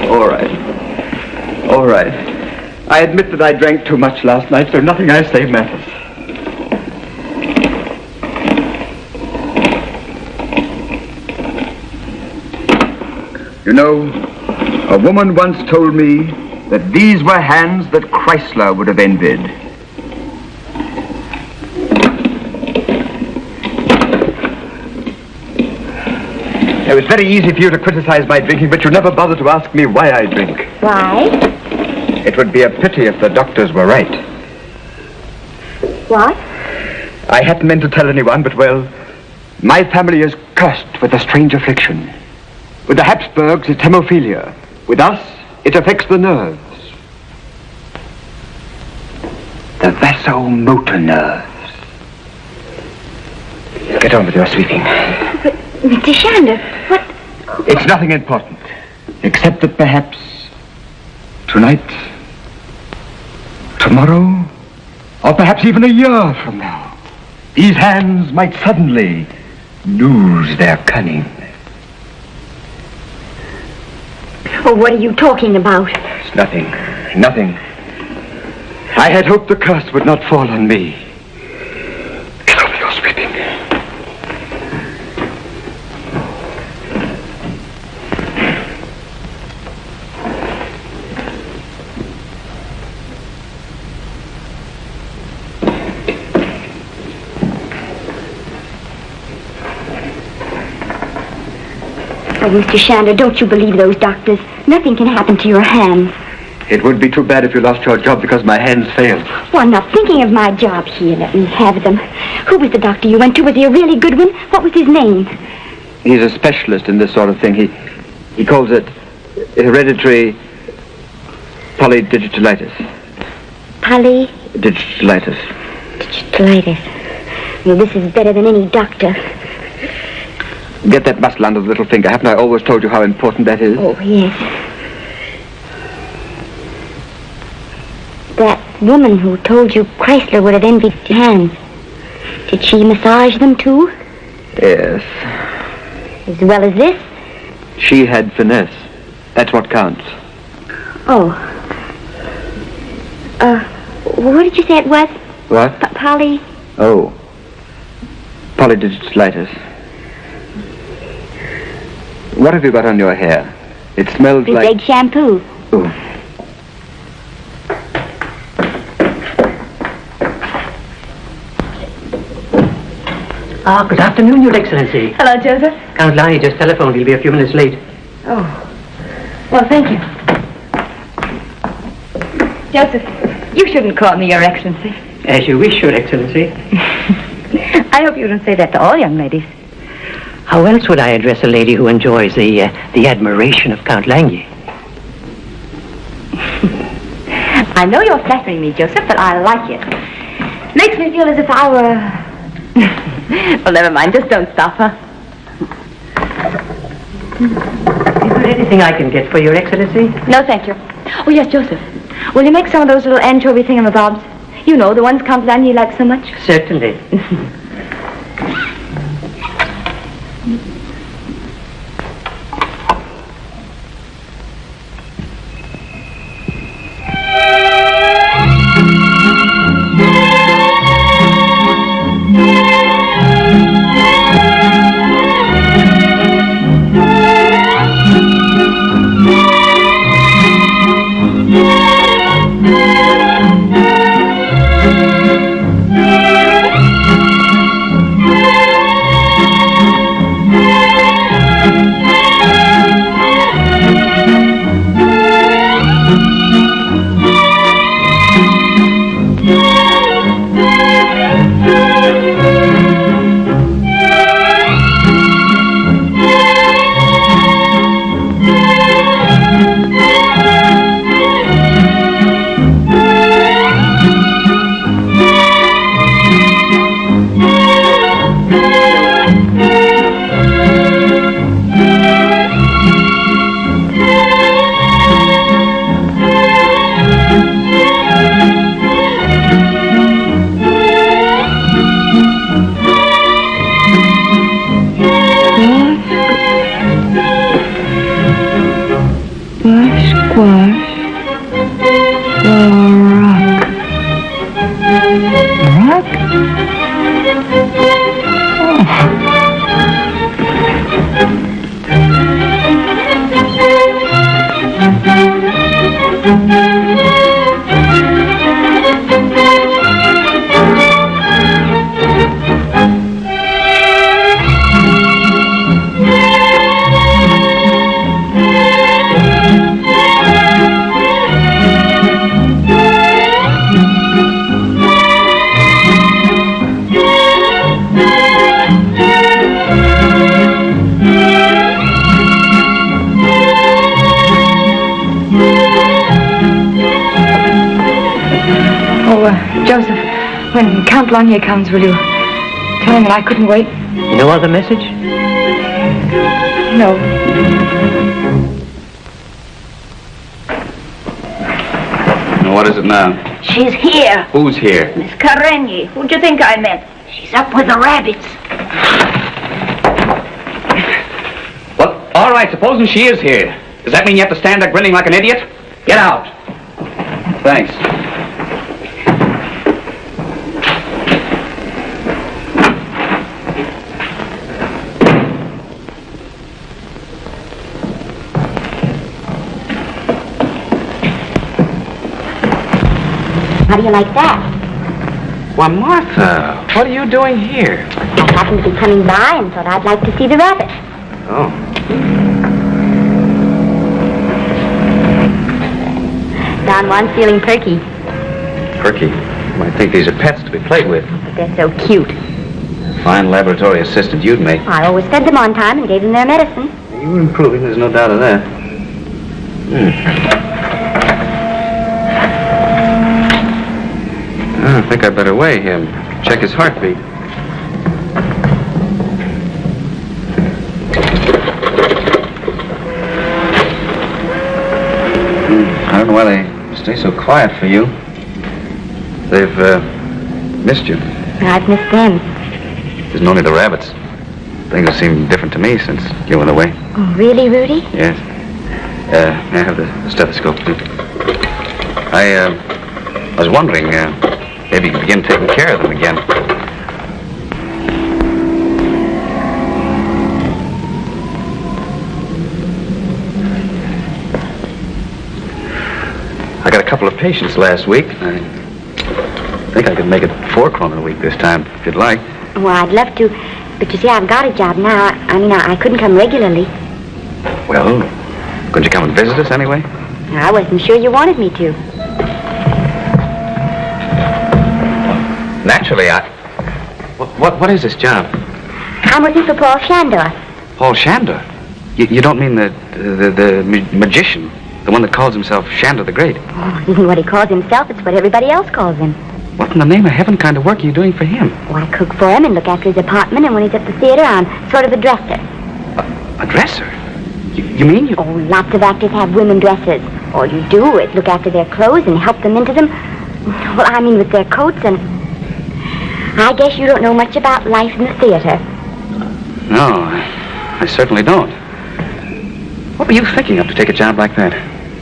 All right. All right. I admit that I drank too much last night, so nothing I say matters. You know, a woman once told me that these were hands that Kreisler would have envied. It was very easy for you to criticize my drinking, but you never bothered to ask me why I drink. Why? It would be a pity if the doctors were right. What? I hadn't meant to tell anyone, but well, my family is cursed with a strange affliction. With the Habsburgs, it's hemophilia. With us, it affects the nerves. The vasomotor nerves. Get on with your sweeping. Mr. Shandor, what? It's nothing important, except that perhaps tonight, tomorrow, or perhaps even a year from now, these hands might suddenly lose their cunning. Oh, what are you talking about? It's nothing, nothing. I had hoped the curse would not fall on me. Get on with your sweeping. Oh, Mr. Shandor, don't you believe those doctors. Nothing can happen to your hands. It would be too bad if you lost your job because my hands failed. Well, I'm not thinking of my job here. Let me have them. Who was the doctor you went to? Was he a really good one? What was his name? He's a specialist in this sort of thing. He he calls it hereditary polydigitalitis. Polly Digitalitis. Digitalitis. Well, this is better than any doctor. Get that muscle under the little finger. Haven't I always told you how important that is? Oh, yes. That woman who told you Kreisler would have envied your hands. Did she massage them too? Yes. As well as this? She had finesse. That's what counts. Oh. Uh, what did you say it was? What? P- Polly? Oh. Polydigitalitis. What have you got on your hair? It smells Big like... egg shampoo. Ooh. Ah, good afternoon, Your Excellency. Hello, Joseph. Count Lange just telephoned. He'll be a few minutes late. Oh. Well, thank you. Joseph, you shouldn't call me Your Excellency. As you wish, Your Excellency. I hope you don't say that to all young ladies. How else would I address a lady who enjoys the uh, the admiration of Count Lange? I know you're flattering me, Joseph, but I like it. Makes me feel as if I were... well, never mind. Just don't stop, huh? Is there anything I can get for Your Excellency? No, thank you. Oh, yes, Joseph. Will you make some of those little anchovy thingamabobs? You know, the ones Count Lange likes so much. Certainly. comes, will you tell him that I couldn't wait? No other message? No. What is it now? She's here, Who's here? Miss Karenyi. Who'd you think I meant? She's up with the rabbits. Well, all right, supposing she is here. Does that mean you have to stand there grinning like an idiot? Get out. Thanks. you like that. Why, Martha, oh. what are you doing here? I happened to be coming by and thought I'd like to see the rabbit. Oh. Don Juan's feeling perky. Perky? I think these are pets to be played with. But they're so cute. Fine laboratory assistant you'd make. I always fed them on time and gave them their medicine. You're improving, there's no doubt of that. Hmm. I think I'd better weigh him. Check his heartbeat. Hmm, I don't know why they stay so quiet for you. They've uh, missed you. I've missed them. Isn't only the rabbits. Things have seemed different to me since you went away. Oh, really, Rudy? Yes. Uh, may I have the stethoscope, please? I, uh, I was wondering, uh, maybe you could begin taking care of them again. I got a couple of patients last week. I think I could make it four kroner a week this time, if you'd like. Well, I'd love to. But you see, I've got a job now. I mean, I, I couldn't come regularly. Well, couldn't you come and visit us anyway? I wasn't sure you wanted me to. Naturally, I... What, what, what is this job? I'm working for Paul Shandor. Paul Shandor? You, you don't mean the, the, the ma- magician? The one that calls himself Shandor the Great? Oh, it isn't what he calls himself, it's what everybody else calls him. What in the name of heaven kind of work are you doing for him? Oh, I cook for him and look after his apartment, and when he's at the theater, I'm sort of a dresser. A dresser? You, you mean you... Oh, lots of actors have women dressers. All you do is look after their clothes and help them into them. Well, I mean with their coats and... I guess you don't know much about life in the theater. No, I, I certainly don't. What were you thinking of to take a job like that?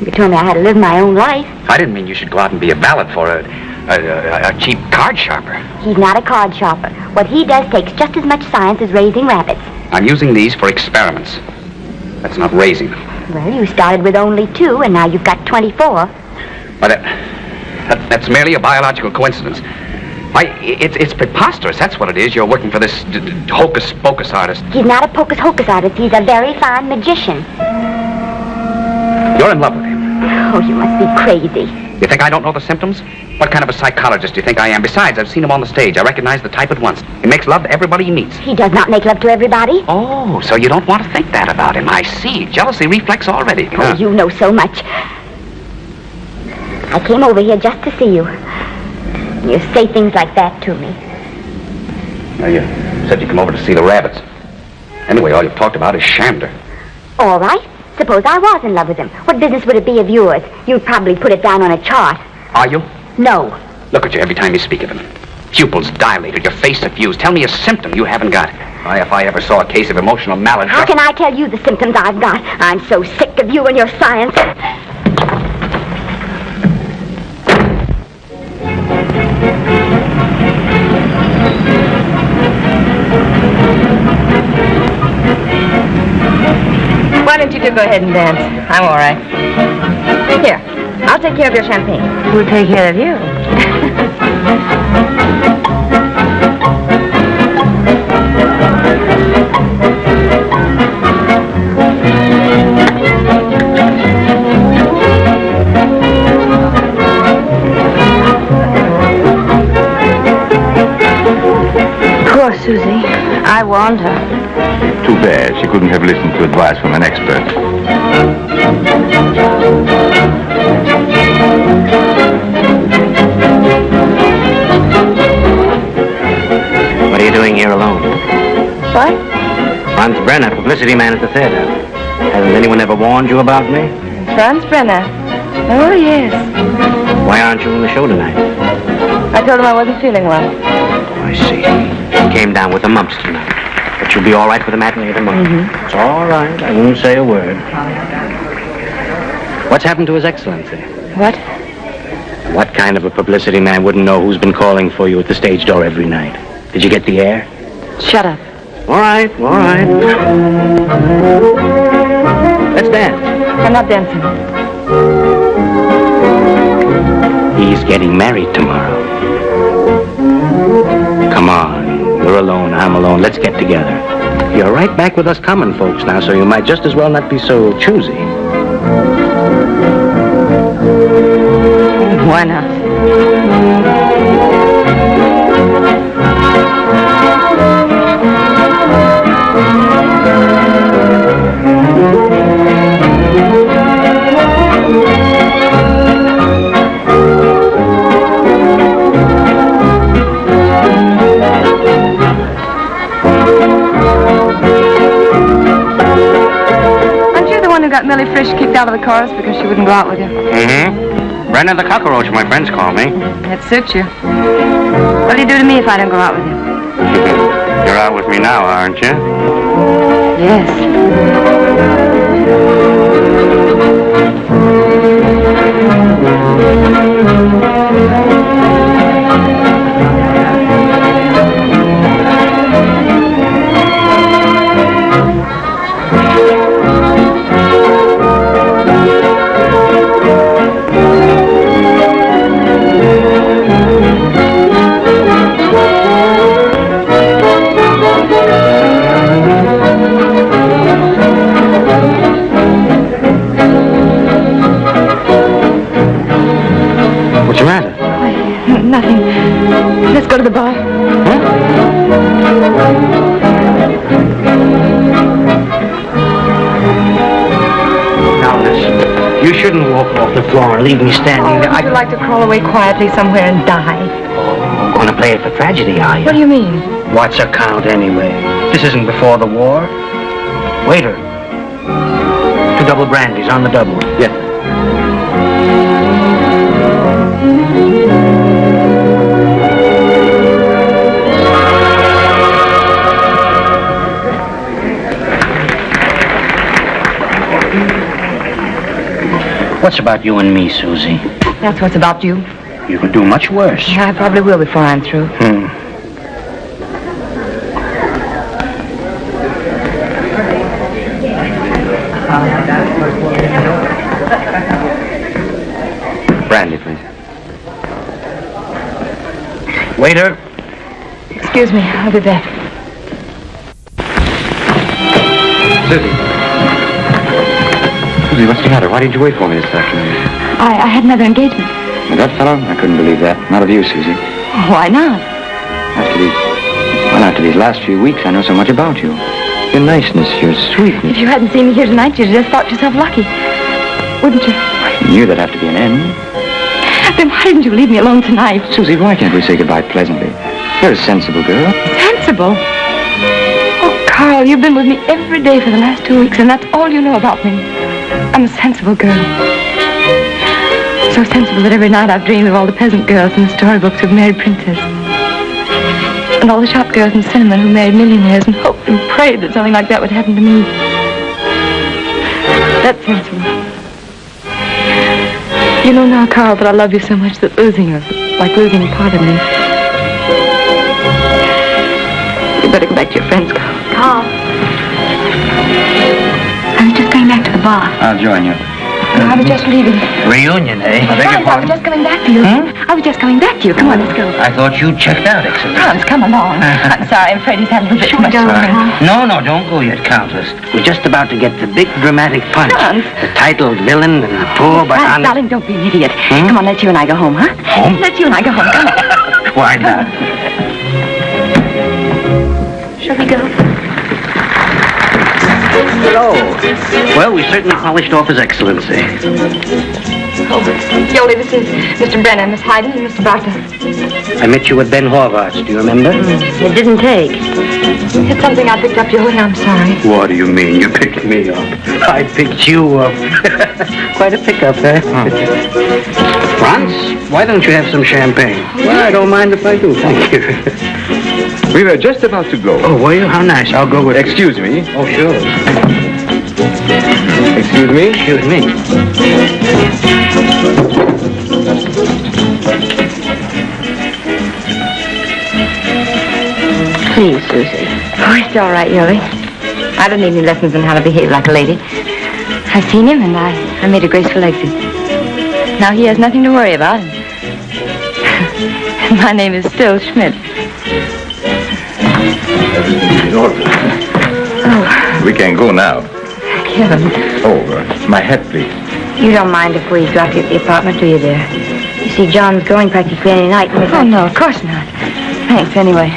You told me I had to live my own life. I didn't mean you should go out and be a valet for a, a, a, a cheap card sharper. He's not a card sharper. What he does takes just as much science as raising rabbits. I'm using these for experiments. That's not raising them. Well, you started with only two, and now you've got 24. But uh, that, that's merely a biological coincidence. Why, it's, it's preposterous. That's what it is. You're working for this hocus-pocus artist. He's not a pocus hocus artist. He's a very fine magician. You're in love with him. Oh, you must be crazy. You think I don't know the symptoms? What kind of a psychologist do you think I am? Besides, I've seen him on the stage. I recognize the type at once. He makes love to everybody he meets. He does not make love to everybody. Oh, so you don't want to think that about him. I see. Jealousy reflex already. Oh, you know so much. I came over here just to see you. You say things like that to me. Now, you said you come over to see the rabbits. Anyway, all you've talked about is Shandor. All right. Suppose I was in love with him. What business would it be of yours? You'd probably put it down on a chart. Are you? No. Look at you every time you speak of him. Pupils dilated, your face suffused. Tell me a symptom you haven't got. Why, if I ever saw a case of emotional malady... How can I tell you the symptoms I've got? I'm so sick of you and your science. Why don't you two go ahead and dance? I'm all right. Here, I'll take care of your champagne. We'll take care of you. Poor Susie. I warned her. Too bad she couldn't have listened to advice from an expert. What are you doing here alone? What? Franz Brenner, publicity man at the theater. Hasn't anyone ever warned you about me? Franz Brenner. Oh, yes. Why aren't you in the show tonight? I told him I wasn't feeling well. Oh, I see. He came down with the mumps tonight. But you'll be all right for the matinee tomorrow. Mm-hmm. It's all right. I won't say a word. What's happened to His Excellency? What? What kind of a publicity man wouldn't know who's been calling for you at the stage door every night? Did you get the air? Shut up. All right, all right. Let's dance. I'm not dancing. He's getting married tomorrow. Come on. Alone. I'm alone. Let's get together. You're right back with us common folks now, so you might just as well not be so choosy. Why not? Got Millie Frisch kicked out of the chorus because she wouldn't go out with you? Mm-hmm. Brenner the cockroach, my friends call me. That suits you. What'll you do to me if I don't go out with you? You're out with me now, aren't you? Yes. Let's go to the bar. Now listen, you shouldn't walk off the floor and leave me standing there. Oh, would you like to crawl away quietly somewhere and die? I'm going to play it for tragedy, are you? What do you mean? What's a count anyway? This isn't before the war. Waiter. Two double brandies on the double. Yes. What's about you and me, Susie? That's what's about you. You could do much worse. Yeah, I probably will before I'm through. Hmm. Brandy, please. Waiter. Excuse me, I'll be back. Susie. Susie, what's the matter? Why didn't you wait for me this afternoon? I, I had another engagement. With that fellow? I couldn't believe that. Not of you, Susie. Oh, why not? After these, well, after these last few weeks, I know so much about you. Your niceness, your sweetness. If you hadn't seen me here tonight, you'd just thought yourself lucky. Wouldn't you? You knew there'd have to be an end. Then why didn't you leave me alone tonight? Susie, why can't we say goodbye pleasantly? You're a sensible girl. Sensible. Oh, Carl, you've been with me every day for the last two weeks, and that's all you know about me. I'm a sensible girl. So sensible that every night I've dreamed of all the peasant girls in the storybooks who've married princes. And all the shop girls in Cinnamon who married millionaires and hoped and prayed that something like that would happen to me. That's sensible. You know now, Carl, that I love you so much that losing you is like losing a part of me. You better go back to your friends, Carl. Carl. Bar. I'll join you. I was just leaving. Reunion, eh? Franz, I was just coming back to you. I was just coming back to you. Come on, let's go. I thought you'd checked out, excellent. Franz, come along. I'm sorry, I'm afraid he's had a little bit too much fun. No, no, don't go yet, Countess. We're just about to get the big dramatic punch. Franz. The titled villain and the poor but Franz, honest... darling, don't be an idiot. Come on, let you and I go home, huh? Home? Let you and I go home. Come on. Why not? Shall we go? So, well, we certainly polished off his excellency. Oh, Yoli, this is Mr. Brenner, Miss Hayden, and Mr. Barker. I met you at Ben Horvath, do you remember? It didn't take. It's something I picked up, Yoli, I'm sorry. What do you mean you picked me up? I picked you up. Quite a pickup, eh? Franz, why don't you have some champagne? Well, I don't mind if I do, thank you. We were just about to go. Oh, were you? How nice. I'll go with Excuse me. Oh, sure. Excuse me. Excuse me. Please, Susie. Oh, it's all right, Yoli. I don't need any lessons on how to behave like a lady. I've seen him, and I, I made a graceful exit. Now he has nothing to worry about. My name is still Schmidt. Everything's in order. We can go now. Kevin, Oh, uh, my hat, please. you don't mind if we drop you at the apartment, do you, dear? You see, John's going practically any night. Oh, no, of course not. Thanks, anyway.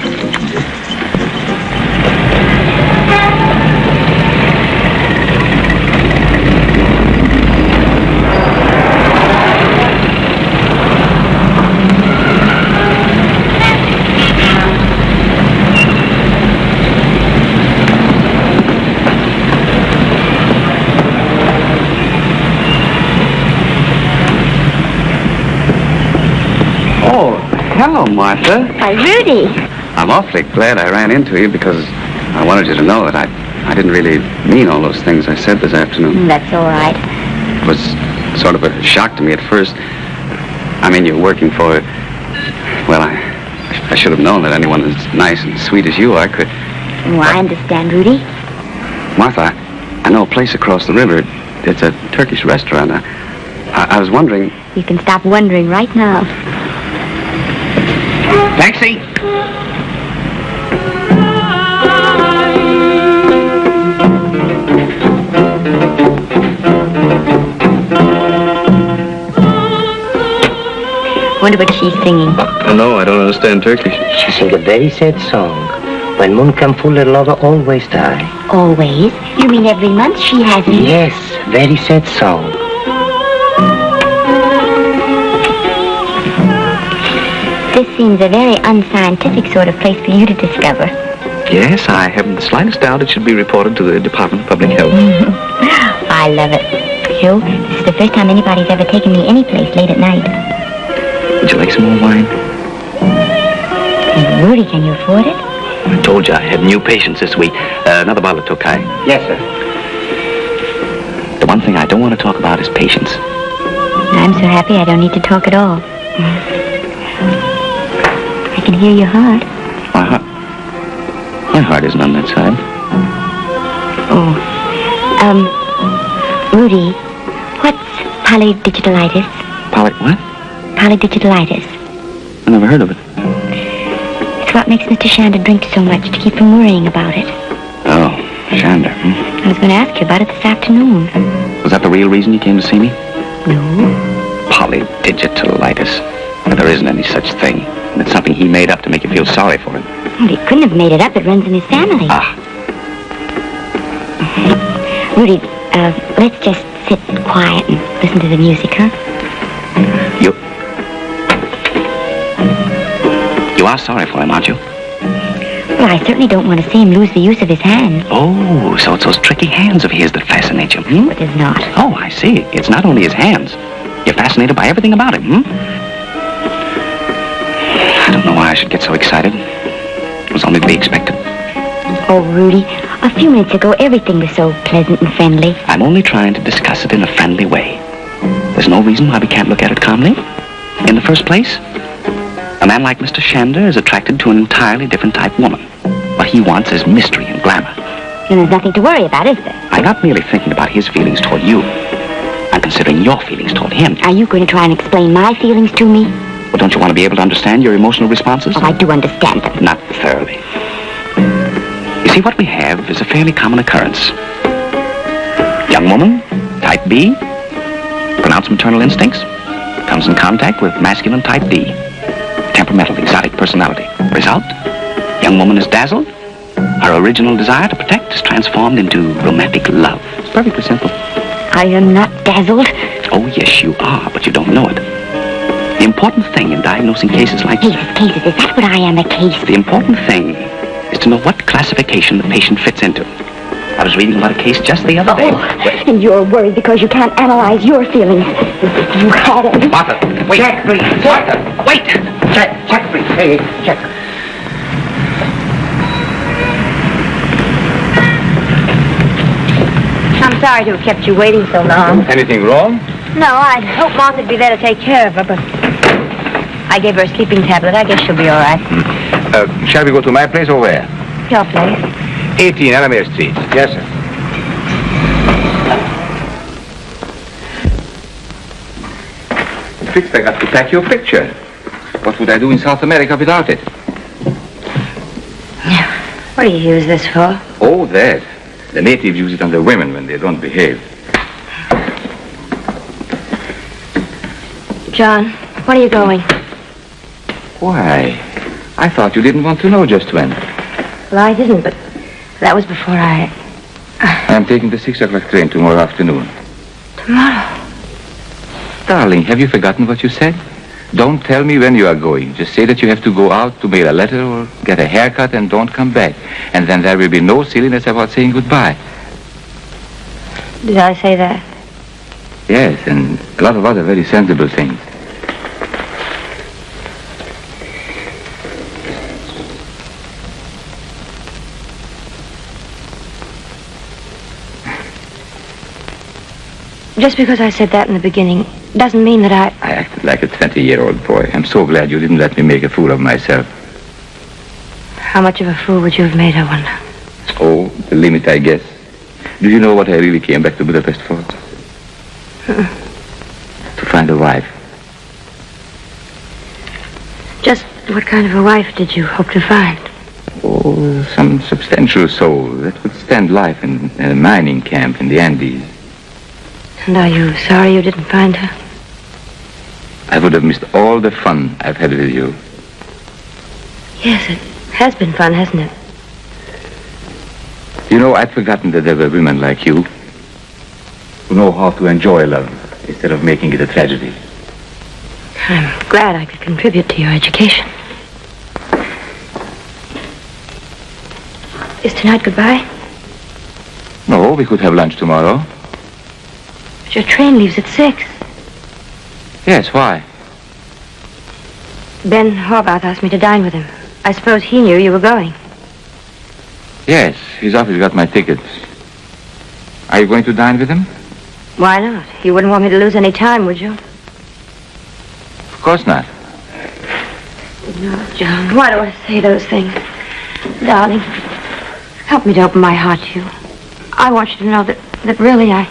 Martha. Why, Rudy. I'm awfully glad I ran into you because I wanted you to know that I, I didn't really mean all those things I said this afternoon. Mm, that's all right. It was sort of a shock to me at first. I mean, you're working for, well, I, I should have known that anyone as nice and sweet as you are could. Oh, I understand, Rudy. Martha, I, I know a place across the river. It's a Turkish restaurant. I, I, I was wondering. You can stop wondering right now. Taxi! Wonder what she's singing. No, I don't understand Turkish. She sing a very sad song. When moon come full, her lover always die. Always? You mean every month she has it? Yes, very sad song. This seems a very unscientific sort of place for you to discover. Yes, I haven't the slightest doubt it should be reported to the Department of Public Health. I love it. Hugh, this is the first time anybody's ever taken me any place late at night. Would you like some more wine? And Rudy, can you afford it? I told you I had new patients this week. Uh, another bottle of Tokai. Yes, sir. The one thing I don't want to talk about is patients. I'm so happy I don't need to talk at all. I can hear your heart. My heart. My heart isn't on that side. Oh. Um, Rudy, what's polydigitalitis? Poly what? Polydigitalitis. I never heard of it. It's what makes Mr. Shandor drink so much to keep from worrying about it. Oh, Shandor. Hmm? I was going to ask you about it this afternoon. Was that the real reason you came to see me? No. Polydigitalitis. There isn't any such thing. It's something he made up to make you feel sorry for him. Well, he couldn't have made it up. It runs in his family. Ah, Rudy, uh, let's just sit quiet and listen to the music, huh? you... You are sorry for him, aren't you? Well, I certainly don't want to see him lose the use of his hands. Oh, so it's those tricky hands of his that fascinate you, hmm? It is not. Oh, I see. It's not only his hands. You're fascinated by everything about him, hmm? I don't know why I should get so excited. It was only to be expected. Oh, Rudy, a few minutes ago, everything was so pleasant and friendly. I'm only trying to discuss it in a friendly way. There's no reason why we can't look at it calmly. In the first place, a man like Mr. Shandor is attracted to an entirely different type of woman. What he wants is mystery and glamour. And there's nothing to worry about, is there? I'm not merely thinking about his feelings toward you. I'm considering your feelings toward him. Are you going to try and explain my feelings to me? Well, don't you want to be able to understand your emotional responses? Oh, I do understand them. Not thoroughly. You see, what we have is a fairly common occurrence. Young woman, type B, pronounced maternal instincts, comes in contact with masculine type D, temperamental, exotic personality. Result? Young woman is dazzled. Her original desire to protect is transformed into romantic love. It's perfectly simple. I am not dazzled. Oh, yes, you are, but you don't know it. The important thing in diagnosing cases like Cases, cases, is that what I am, a case? The important thing is to know what classification the patient fits into. I was reading about a case just the other day. where- And you're worried because you can't analyze your feelings. If you had any... Martha, wait. Check, please. Martha, wait. Check, check, please. Hey, check. I'm sorry to have kept you waiting so long. Anything wrong? No, I'd hoped Martha'd be there to take care of her, but I gave her a sleeping tablet. I guess she'll be all right. Uh, shall we go to my place or where? Your place. 18 Alamere Street. Yes, sir. Fixed, I got to pack your picture. What would I do in South America without it? What do you use this for? Oh, that. The natives use it on the women when they don't behave. John, When are you going? Why? I thought you didn't want to know just when. Well, I didn't, but that was before I... Uh, I'm taking the six o'clock train tomorrow afternoon. Tomorrow? Darling, have you forgotten what you said? Don't tell me when you are going. Just say that you have to go out to mail a letter or get a haircut and don't come back. And then there will be no silliness about saying goodbye. Did I say that? Yes, and a lot of other very sensible things. Just because I said that in the beginning doesn't mean that I... I acted like a 20-year-old boy. I'm so glad you didn't let me make a fool of myself. How much of a fool would you have made, I wonder? Oh, the limit, I guess. Do you know what I really came back to Budapest for? To find a wife. Just what kind of a wife did you hope to find? Oh, some substantial soul that would stand life in a mining camp in the Andes. And are you sorry you didn't find her? I would have missed all the fun I've had with you. Yes, it has been fun, hasn't it? You know, I'd forgotten that there were women like you who know how to enjoy love instead of making it a tragedy. I'm glad I could contribute to your education. Is tonight goodbye? No, we could have lunch tomorrow. But your train leaves at six. Yes, why? Ben Horvath asked me to dine with him. I suppose he knew you were going. Yes, his office got my tickets. Are you going to dine with him? Why not? You wouldn't want me to lose any time, would you? Of course not. No, John. Why do I say those things? Darling, help me to open my heart to you. I want you to know that, that really I...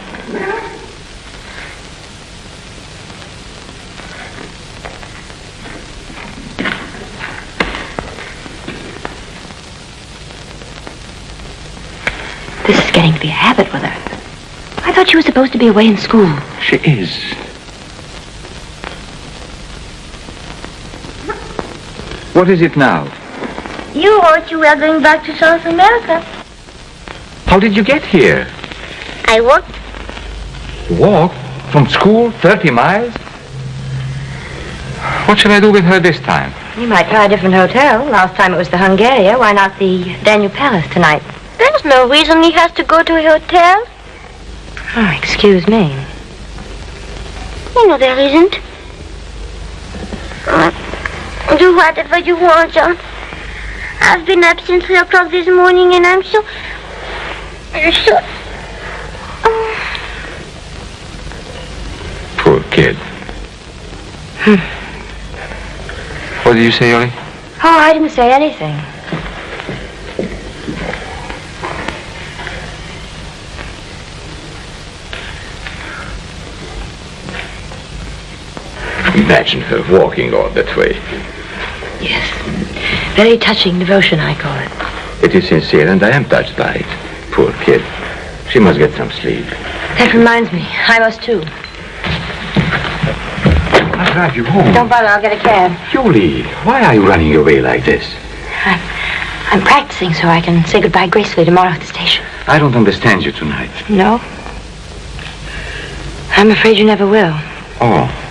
This is getting to be a habit with her. I thought she was supposed to be away in school. She is. What is it now? You wrote you were going back to South America. How did you get here? I walked. Walk? From school? 30 miles? What shall I do with her this time? You might try a different hotel. Last time it was the Hungaria. Why not the Daniel Palace tonight? There's no reason he has to go to a hotel. Oh, excuse me. You know there isn't. Uh, do whatever you want, John. I've been up since three o'clock this morning and I'm so... so... Poor kid. What did you say, Ollie? Oh, I didn't say anything. Imagine her walking all that way. Yes. Very touching devotion, I call it. It is sincere, and I am touched by it. Poor kid. She must get some sleep. That reminds me. I must too. I'll drive you home. Don't bother, I'll get a cab. Julie, why are you running away like this? I'm, I'm practicing so I can say goodbye gracefully tomorrow at the station. I don't understand you tonight. No? I'm afraid you never will. Oh.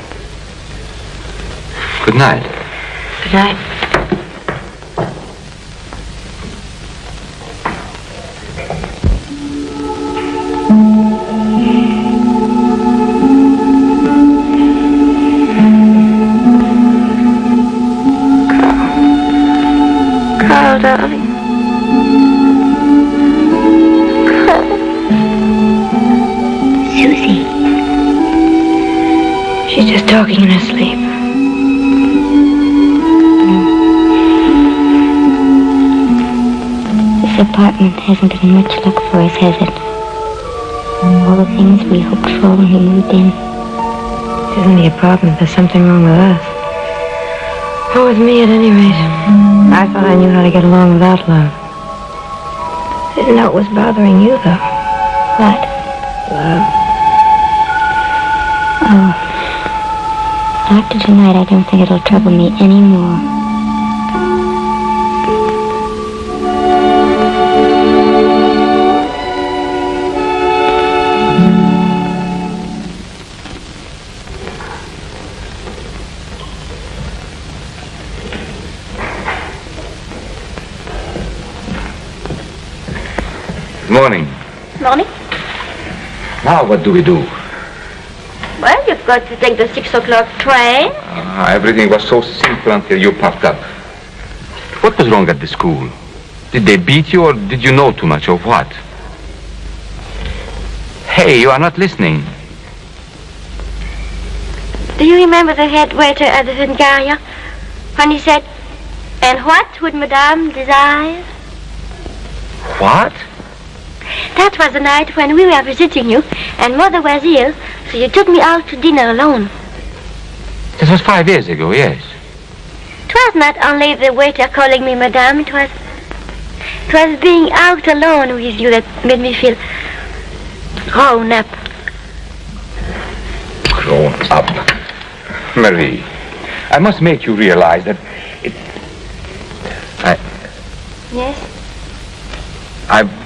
Good night. Good night. Hasn't been much luck for us, has it? All the things we hoped for when we moved in. It isn't the apartment. There's something wrong with us. Or with me, at any rate. I thought I knew how to get along without love. Didn't know it was bothering you, though. What? Love. Oh. After tonight, I don't think it'll trouble me anymore. Now what do we do? Well, you've got to take the six o'clock train. Ah, everything was so simple until you popped up. What was wrong at the school? Did they beat you or did you know too much or what? Hey, you are not listening. Do you remember the head waiter at the Hungaria? When he said, And what would Madame desire? What? That was the night when we were visiting you, and Mother was ill, so you took me out to dinner alone. This was five years ago, yes. It was not only the waiter calling me Madame, it was... It was being out alone with you that made me feel grown up. Grown up. Marie, I must make you realize that it... I... Yes? I...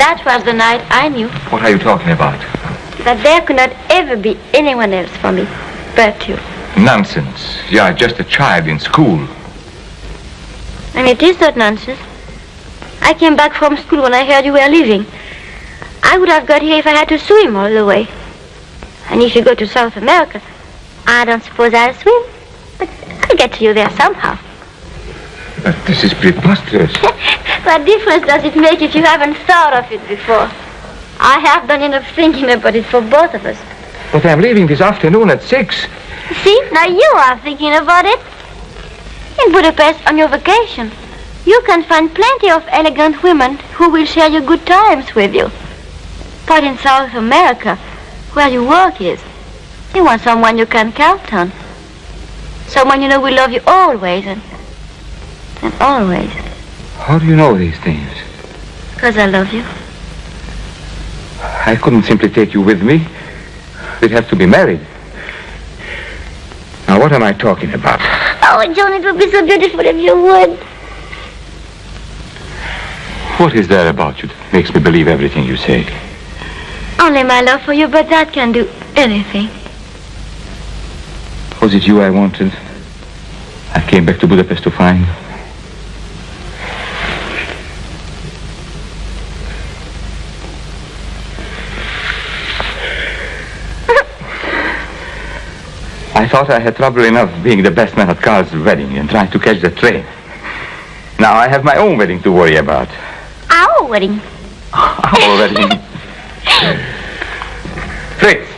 That was the night I knew What are you talking about? that there could not ever be anyone else for me but you. Nonsense. You are just a child in school. And it is not nonsense. I came back from school when I heard you were leaving. I would have got here if I had to swim all the way. And if you go to South America, I don't suppose I'll swim. But I'll get to you there somehow. But this is preposterous. What difference does it make if you haven't thought of it before? I have done enough thinking about it for both of us. But I'm leaving this afternoon at six. See, now you are thinking about it. In Budapest on your vacation, you can find plenty of elegant women who will share your good times with you. But in South America, where your work is, you want someone you can count on. Someone you know will love you always and, and always. How do you know these things? Because I love you. I couldn't simply take you with me. We'd have to be married. Now, what am I talking about? Oh, John, it would be so beautiful if you would. What is there about you that makes me believe everything you say? Only my love for you, but that can do anything. Was it you I wanted? I came back to Budapest to find. Thought I had trouble enough being the best man at Carl's wedding and trying to catch the train. Now I have my own wedding to worry about. Our wedding. Our wedding. Fritz.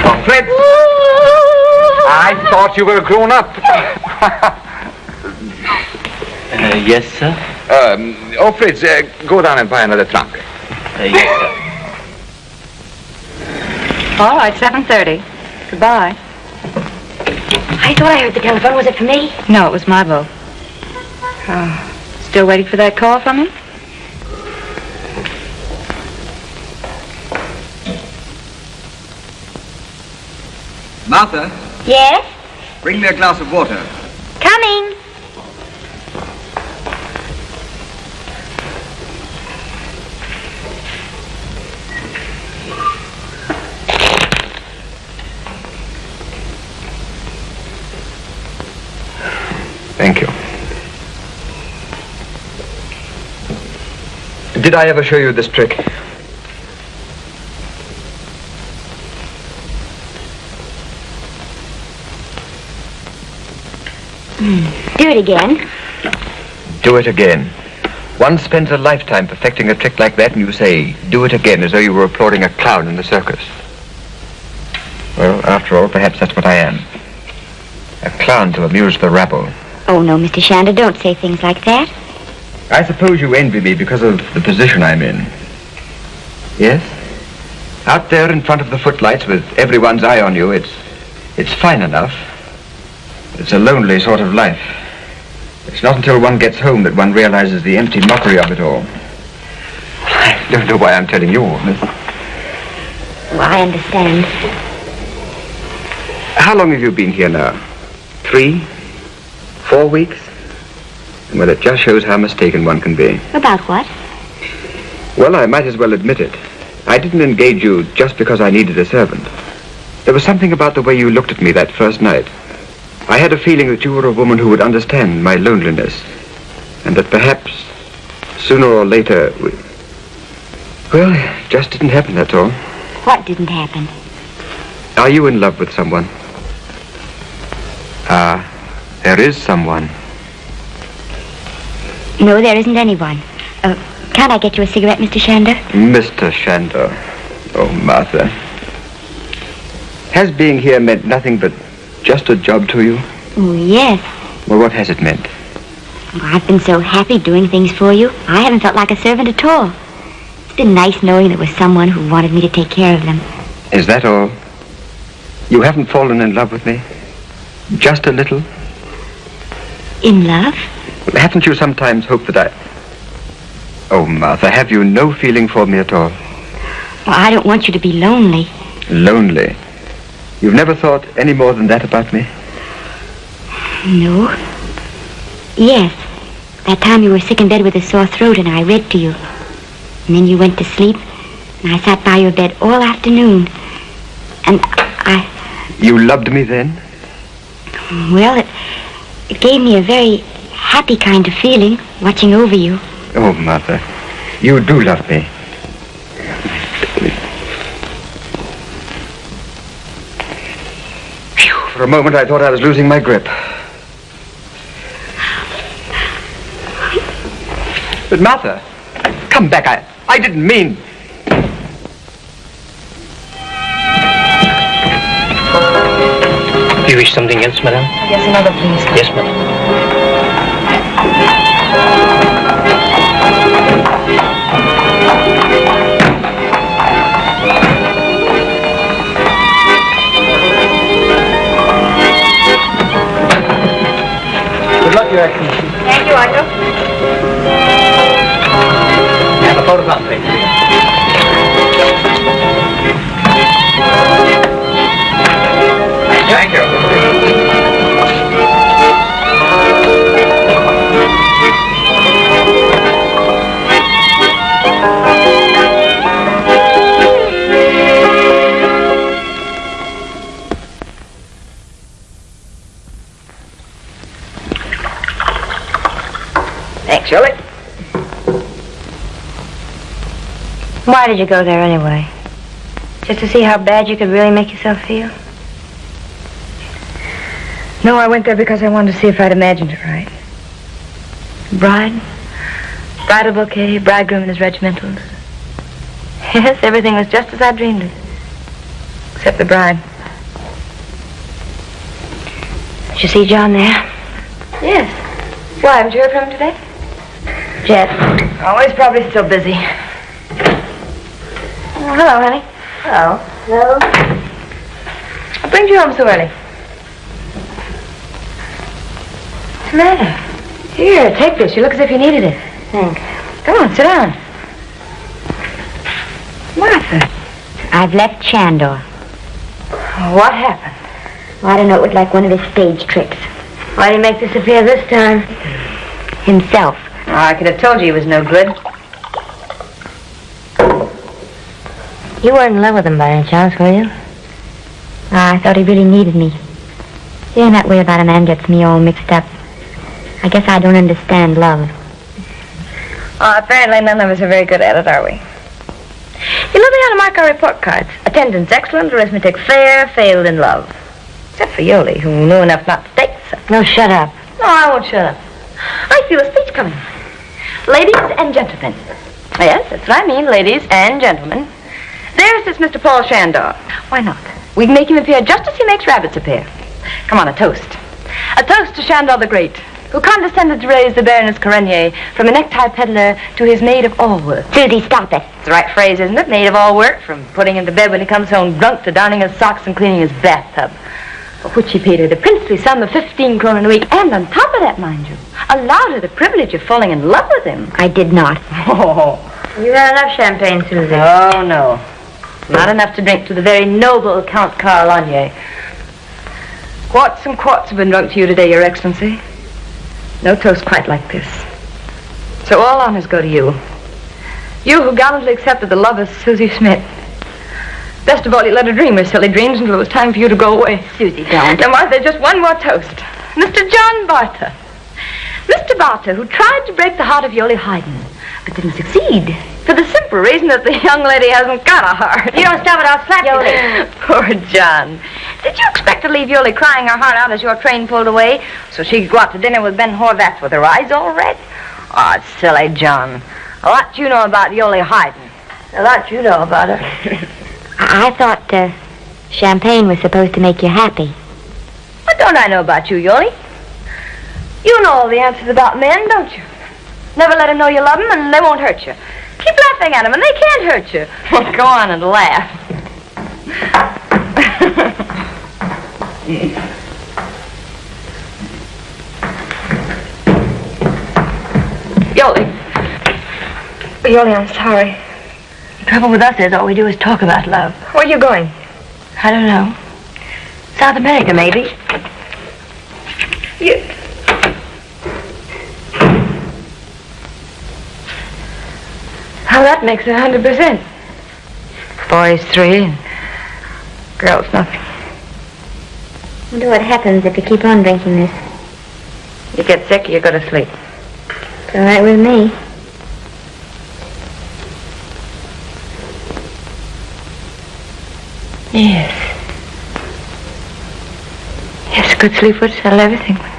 Oh, Fritz! I thought you were grown up. Uh, yes, sir. Um, oh, Fritz, uh, go down and buy another trunk. Uh, yes, sir. All right, 7.30. Goodbye. I thought I heard the telephone. Was it for me? No, it was Margot. Uh, still waiting for that call from him? Martha, Yes? bring me a glass of water. Coming. Did I ever show you this trick? Do it again. Do it again. One spends a lifetime perfecting a trick like that, and you say, do it again, as though you were applauding a clown in the circus. Well, after all, perhaps that's what I am. A clown to amuse the rabble. Oh, no, Mr. Shandor, don't say things like that. I suppose you envy me because of the position I'm in. Yes? Out there in front of the footlights with everyone's eye on you, it's it's fine enough. It's a lonely sort of life. It's not until one gets home that one realizes the empty mockery of it all. I don't know why I'm telling you all this. Well, I understand. How long have you been here now? Three? Four weeks? Well, it just shows how mistaken one can be. About what? Well, I might as well admit it. I didn't engage you just because I needed a servant. There was something about the way you looked at me that first night. I had a feeling that you were a woman who would understand my loneliness. And that perhaps, sooner or later, we... Well, it just didn't happen, that's all. What didn't happen? Are you in love with someone? Ah, there is someone. No, there isn't anyone. Uh, can't I get you a cigarette, Mr. Shandor? Mr. Shandor. Oh, Martha. Has being here meant nothing but just a job to you? Oh, yes. Well, what has it meant? Oh, I've been so happy doing things for you. I haven't felt like a servant at all. It's been nice knowing there was someone who wanted me to take care of them. Is that all? You haven't fallen in love with me? Just a little? In love? Haven't you sometimes hoped that I... Oh, Martha, have you no feeling for me at all? Well, I don't want you to be lonely. Lonely? You've never thought any more than that about me? No. Yes. That time you were sick in bed with a sore throat and I read to you. And then you went to sleep and I sat by your bed all afternoon. And I... You loved me then? Well, it, it gave me a very happy kind of feeling watching over you. Oh, Martha, you do love me. For a moment I thought I was losing my grip. But Martha, come back. I, I didn't mean... Do you wish something else, madam? Yes, another, please. Yes, madam. Your Excellency. Thank you, Otto. Have a photograph, please. Thank you. Why did you go there anyway? Just to see how bad you could really make yourself feel? No, I went there because I wanted to see if I'd imagined it right. Bride, bridal bouquet, bridegroom in his regimentals. Yes, everything was just as I dreamed it. Except the bride. Did you see John there? Yes. Why, haven't you heard from him today? Jet. Oh, he's probably still busy. Oh, hello, honey. Hello. Hello. What brings you home so early? What's the matter? Here, take this. You look as if you needed it. Thanks. Come on, sit down. Martha. I've left Shandor. What happened? Well, I don't know, it was like one of his stage tricks. Why did he make this appear this time? Himself. Oh, I could have told you he was no good. You weren't in love with him by any chance, were you? Ah, I thought he really needed me. Hearing that way about a man gets me all mixed up. I guess I don't understand love. Oh, apparently none of us are very good at it, are we? You know, they ought to mark our report cards. Attendance excellent, arithmetic fair, failed in love. Except for Yoli, who knew enough not to take so. No, shut up. No, I won't shut up. I feel a speech coming. Ladies and gentlemen. Yes, that's what I mean, ladies and gentlemen. There's this Mr. Paul Shandor. Why not? We can make him appear just as he makes rabbits appear. Come on, a toast. A toast to Shandor the Great, who condescended to raise the Baroness Corenier from a necktie peddler to his maid of all work. Susie, stop it. It's the right phrase, isn't it? Maid of all work, from putting him to bed when he comes home drunk to darning his socks and cleaning his bathtub. For which he paid her the princely sum of 15 kroner a week, and on top of that, mind you, allowed her the privilege of falling in love with him. I did not. Oh, You had enough champagne, Susie. oh no. Not enough to drink to the very noble Count Carl Onier. Quarts and quarts have been drunk to you today, Your Excellency. No toast quite like this. So all honors go to you. You who gallantly accepted the love of Susie Smith. Best of all, you let her dream her silly dreams until it was time for you to go away. Susie, don't. Now, Martha, just one more toast. Mr. John Barter. Mr. Barter, who tried to break the heart of Yoli Hayden, but didn't succeed. For the simple reason that the young lady hasn't got a heart. You don't stop it, I'll slap you. Poor John. Did you expect to leave Yoli crying her heart out as your train pulled away so she could go out to dinner with Ben Horvath with her eyes all red? Oh, silly John. A lot you know about Yoli Hayden. A lot you know about her. I, I thought uh, champagne was supposed to make you happy. What don't I know about you, Yoli? You know all the answers about men, don't you? Never let them know you love them and they won't hurt you. Keep laughing at them and they can't hurt you. Well, go on and laugh. Yoli. Eh, Yoli, I'm sorry. The trouble with us is all we do is talk about love. Where are you going? I don't know. South America, maybe. You... that makes it a hundred percent. Boys three and girls nothing. wonder what happens if you keep on drinking this. You get sick, you go to sleep. It's all right with me. Yes. Yes, good sleep would settle everything.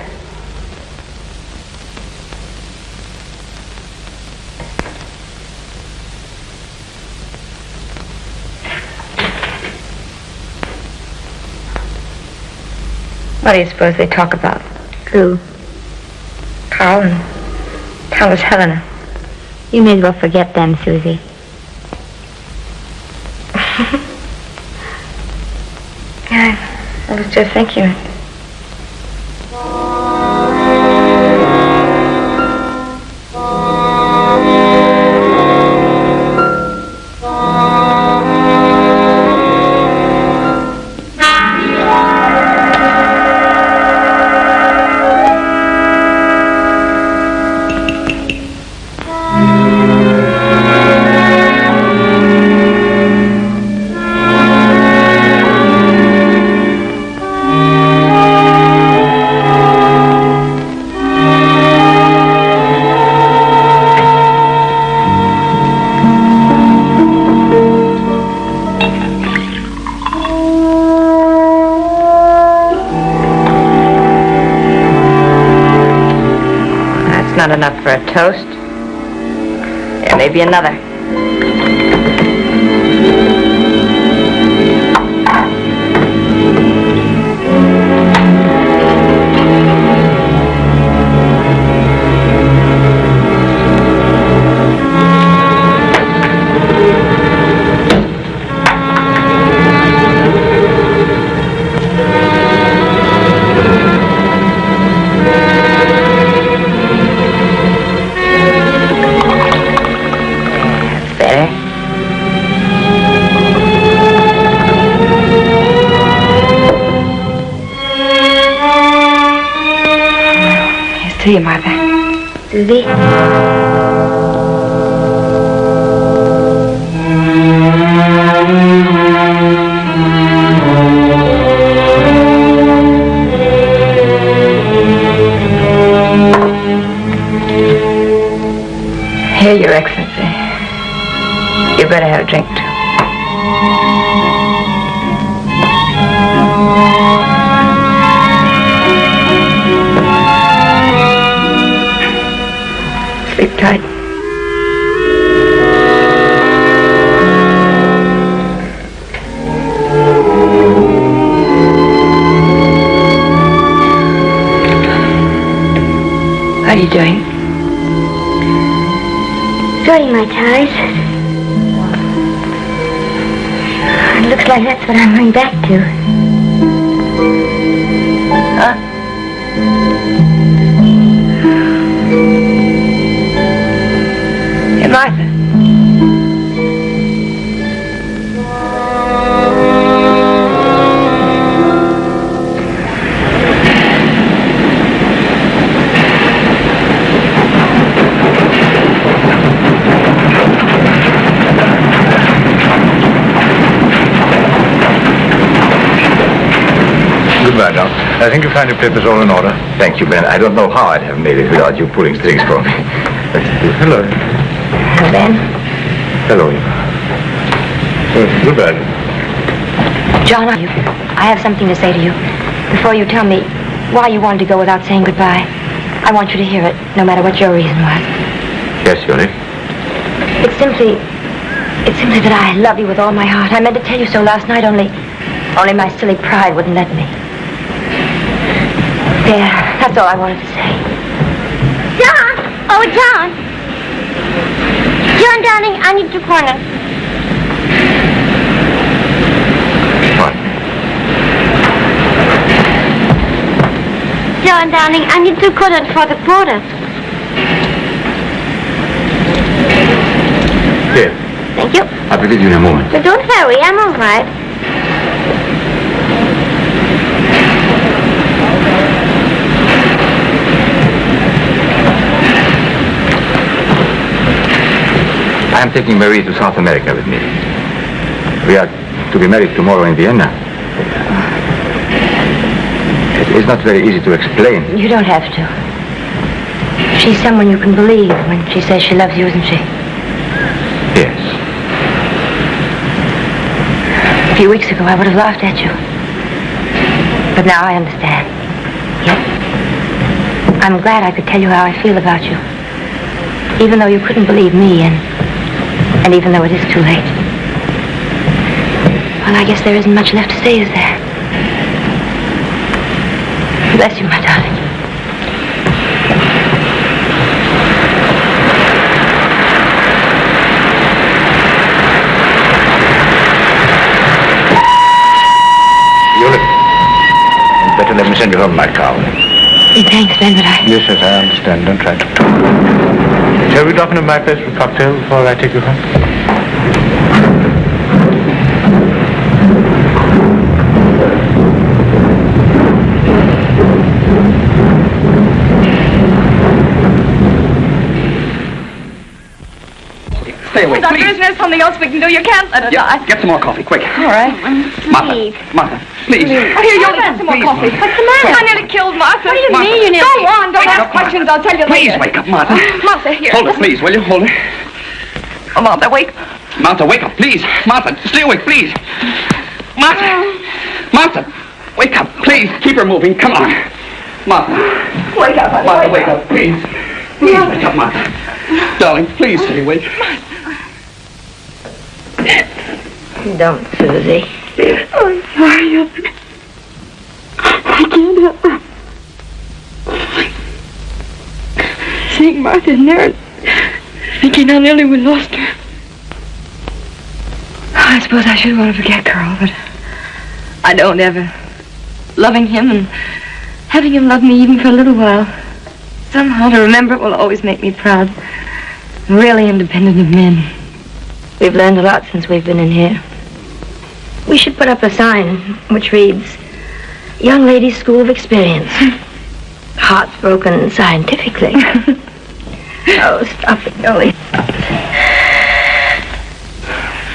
What do you suppose they talk about? Who? Carl and Countess Helena. You may as well forget them, Susie. Yeah, I was just thinking toast. There maybe another. Too. Sleep tight. What are you doing? Sorting my ties. Like that's what I'm going back to. Goodbye, Doc. I think you'll find your papers all in order. Thank you, Ben. I don't know how I'd have made it without you pulling strings for me. Hello. Hello, Ben. Hello. Uh, goodbye. John, I I have something to say to you. Before you tell me why you wanted to go without saying goodbye, I want you to hear it, no matter what your reason was. Yes, Yoli. It's simply, it's simply that I love you with all my heart. I meant to tell you so last night, only, only my silly pride wouldn't let me. There, that's all I wanted to say. John! Oh, John! John, darling, I need to corner. What? John, darling, I need to corner for the porter. Here. Thank you. I'll be with you in a moment. But don't hurry, I'm all right. I am taking Marie to South America with me. We are to be married tomorrow in Vienna. It is not very easy to explain. You don't have to. She's someone you can believe when she says she loves you, isn't she? Yes. A few weeks ago, I would have laughed at you. But now I understand. Yes. I'm glad I could tell you how I feel about you. Even though you couldn't believe me and, and even though it is too late. Well, I guess there isn't much left to say, is there? Bless you, my darling. Better let me send you home my car. Thanks, Ben, but I... Yes, yes, I understand. Don't try to talk. Shall we drop in at my place for a cocktail before I take you home? Stay away, Doctor, please. isn't there something else we can do? You can't let her Yeah, die. get some more coffee, quick. All right. Martha, mm-hmm. Martha, please. Oh, here, Yoli, get some more Please, coffee. Martha. What's the matter? I nearly killed Martha. What do you Martha. mean you nearly... Go on, don't ask Martha. questions. I'll tell you Please later. wake up, Martha. Martha, here. Hold it, please, will you? Hold it. Oh, Martha, wake. Martha, wake up, please. Martha, stay awake, please. Martha. Um. Martha, wake up, please. Keep her moving. Come on. Martha. Wake up, honey. Martha, wake up, please. Please wake up, Martha. Darling, please stay awake. Don't, Susie. I'm. I can't help her. Seeing Martha in there thinking how nearly we lost her. Oh, I suppose I should want to forget Carl, but I don't ever. Loving him and having him love me even for a little while. Somehow to remember it will always make me proud. Really independent of men. We've learned a lot since we've been in here. We should put up a sign which reads, Young Ladies School of Experience. Hearts broken scientifically. oh, stop it, Yoli.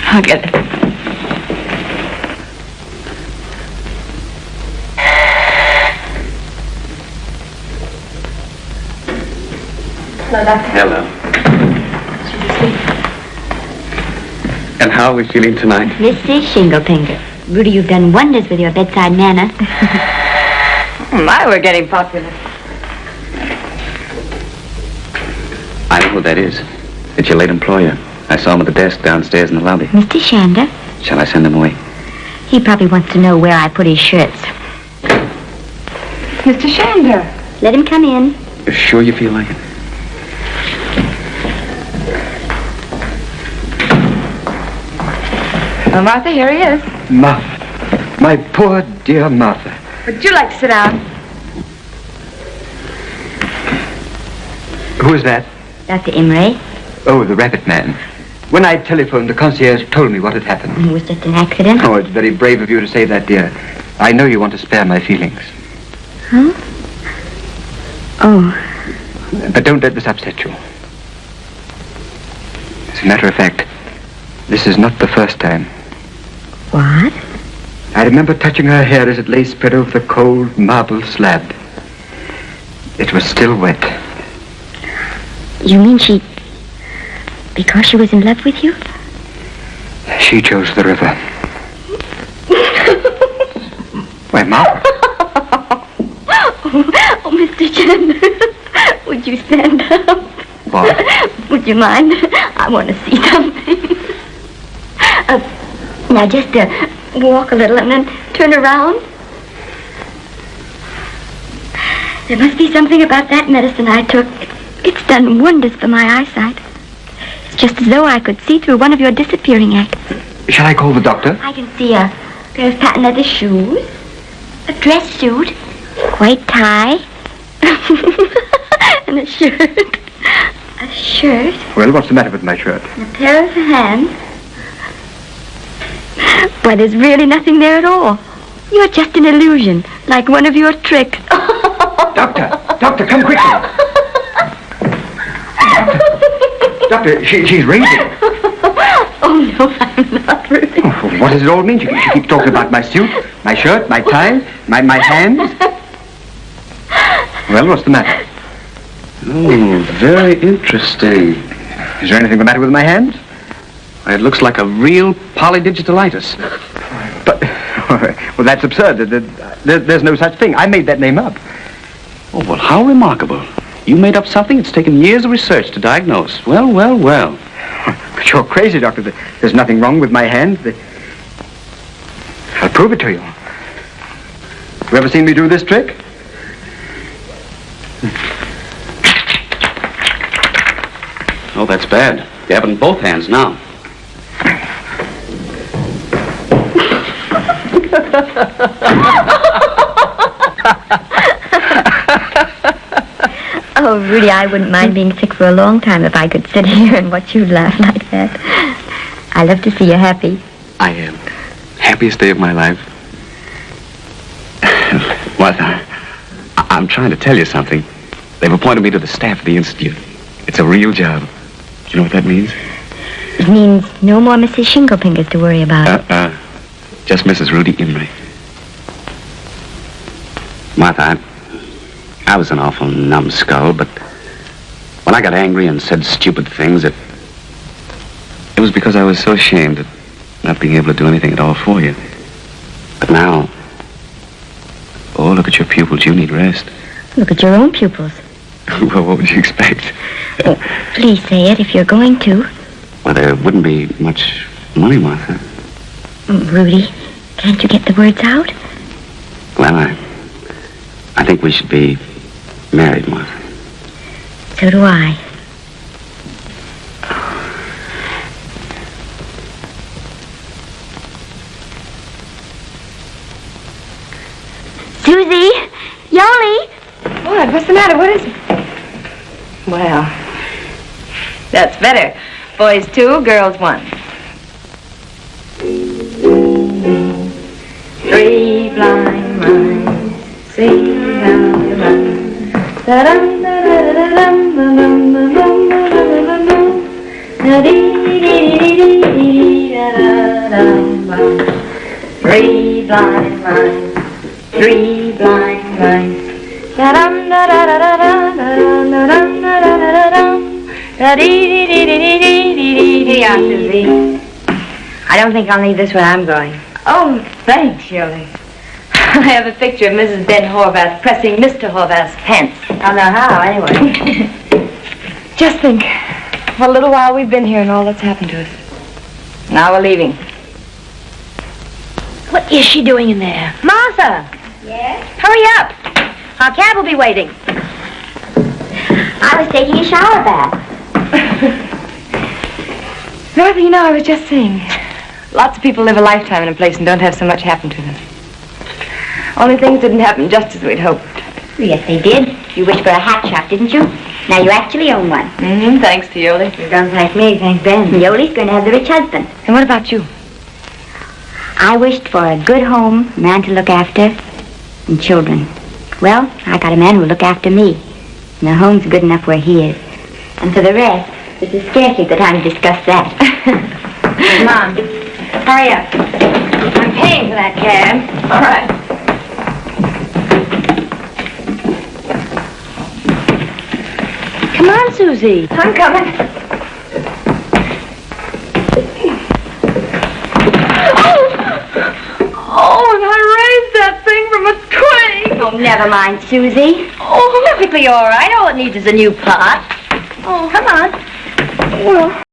I'll get it. Hello. And how are we feeling tonight? Mrs. Shinglepinger. Rudy, you've done wonders with your bedside manner. My, we're getting popular. I know who that is. It's your late employer. I saw him at the desk downstairs in the lobby. Mr. Shandor, Shall I send him away? he probably wants to know where I put his shirts. Mr. Shandor. Let him come in. You're sure you feel like it? Well, Martha, here he is. Martha. My poor dear Martha. Would you like to sit down? Who is that? Dr. Imray. Oh, the rabbit man. When I telephoned, the concierge told me what had happened. It was just an accident. Oh, it's very brave of you to say that, dear. I know you want to spare my feelings. Huh? Oh, But don't let this upset you. As a matter of fact, this is not the first time. What? I remember touching her hair as it lay spread over the cold marble slab. It was still wet. You mean she... Because she was in love with you? She chose the river. Why, Ma? Oh, Mr. Chandler, would you stand up? What? Would you mind? I want to see something. Uh, now, just uh, walk a little and then turn around. There must be something about that medicine I took. It's done wonders for my eyesight. It's just as though I could see through one of your disappearing acts. Shall I call the doctor? I can see a pair of patent leather shoes, a dress suit, a white tie, and a shirt. A shirt, Well, what's the matter with my shirt? and a pair of hands. Why, there's really nothing there at all. You're just an illusion, like one of your tricks. Doctor! Doctor, come quickly! Doctor, doctor she, she's raving. oh, no, I'm not really. Oh, what does it all mean? She, she keeps talking about my suit, my shirt, my tie, my, my hands. Well, what's the matter? Oh, very interesting. Is there anything the matter with my hands? It looks like a real polydigitalitis. But, well, that's absurd. There- there- there's no such thing. I made that name up. Oh, well, how remarkable. You made up something it's taken years of research to diagnose. Well, well, well. But you're crazy, Doctor. There's nothing wrong with my hand. I'll prove it to you. You ever seen me do this trick? Oh, that's bad. You have it in both hands now. Oh, Rudy, I wouldn't mind being sick for a long time if I could sit here and watch you laugh like that. I love to see you happy. I am. Happiest day of my life. Martha, I- I'm trying to tell you something. They've appointed me to the staff of the Institute. It's a real job. You know what that means? It means no more Mrs. Shinglepingers to worry about. Uh-uh. Just Mrs. Rudy Imray. Martha, I, I was an awful numbskull, but when I got angry and said stupid things, it, it was because I was so ashamed of not being able to do anything at all for you. But now, oh, look at your pupils. You need rest. Look at your own pupils. well, what would you expect? Please say it if you're going to. Well, there wouldn't be much money, Martha. Mm, Rudy, can't you get the words out? Well, I, I think we should be married, Martha. So do I. Susie! Yoli! What? What's the matter? What is it? Well, that's better. Boys two, girls one. Three blind mice sing down the run. Da-dum, da-da-da-dum, da-dum, da-dum, da-da-da-dum. Da-dee-dee-dee-dee-dee, da-da-dum, bum. Three blind mice, three blind mice. Da-dum, da-da-da-da-da, da-dum, da-dum, da-da-da-da-dum. Da-dee-dee-dee-dee-dee-dee-dee. Here you I don't think I'll need this where I'm going. Oh, thanks, Shirley. I have a picture of Mrs. Ben Horvath pressing Mr. Horvath's pants. I don't know how, anyway. Just think, for a little while we've been here and all that's happened to us. Now we're leaving. What is she doing in there? Martha! Yes? Hurry up! Our cab will be waiting. I was taking a shower bath. Martha, you know, I was just saying, lots of people live a lifetime in a place and don't have so much happen to them. Only things didn't happen just as we'd hoped. Yes, they did. You wished for a hat shop, didn't you? Now you actually own one. Mm-hmm, thanks to Yoli. You don't thank me, thank Ben. Yoli's going to have the rich husband. And what about you? I wished for a good home, a man to look after, and children. Well, I got a man who'll look after me. And the home's good enough where he is. And for the rest, this is scarcely the time to discuss that. Mom, hurry up. I'm paying for that cab. All right. Come on, Susie. I'm coming. Oh, oh and I raised that thing from a twig. Oh, never mind, Susie. Oh, Perfectly all right. All it needs is a new pot. Oh, come on. Well,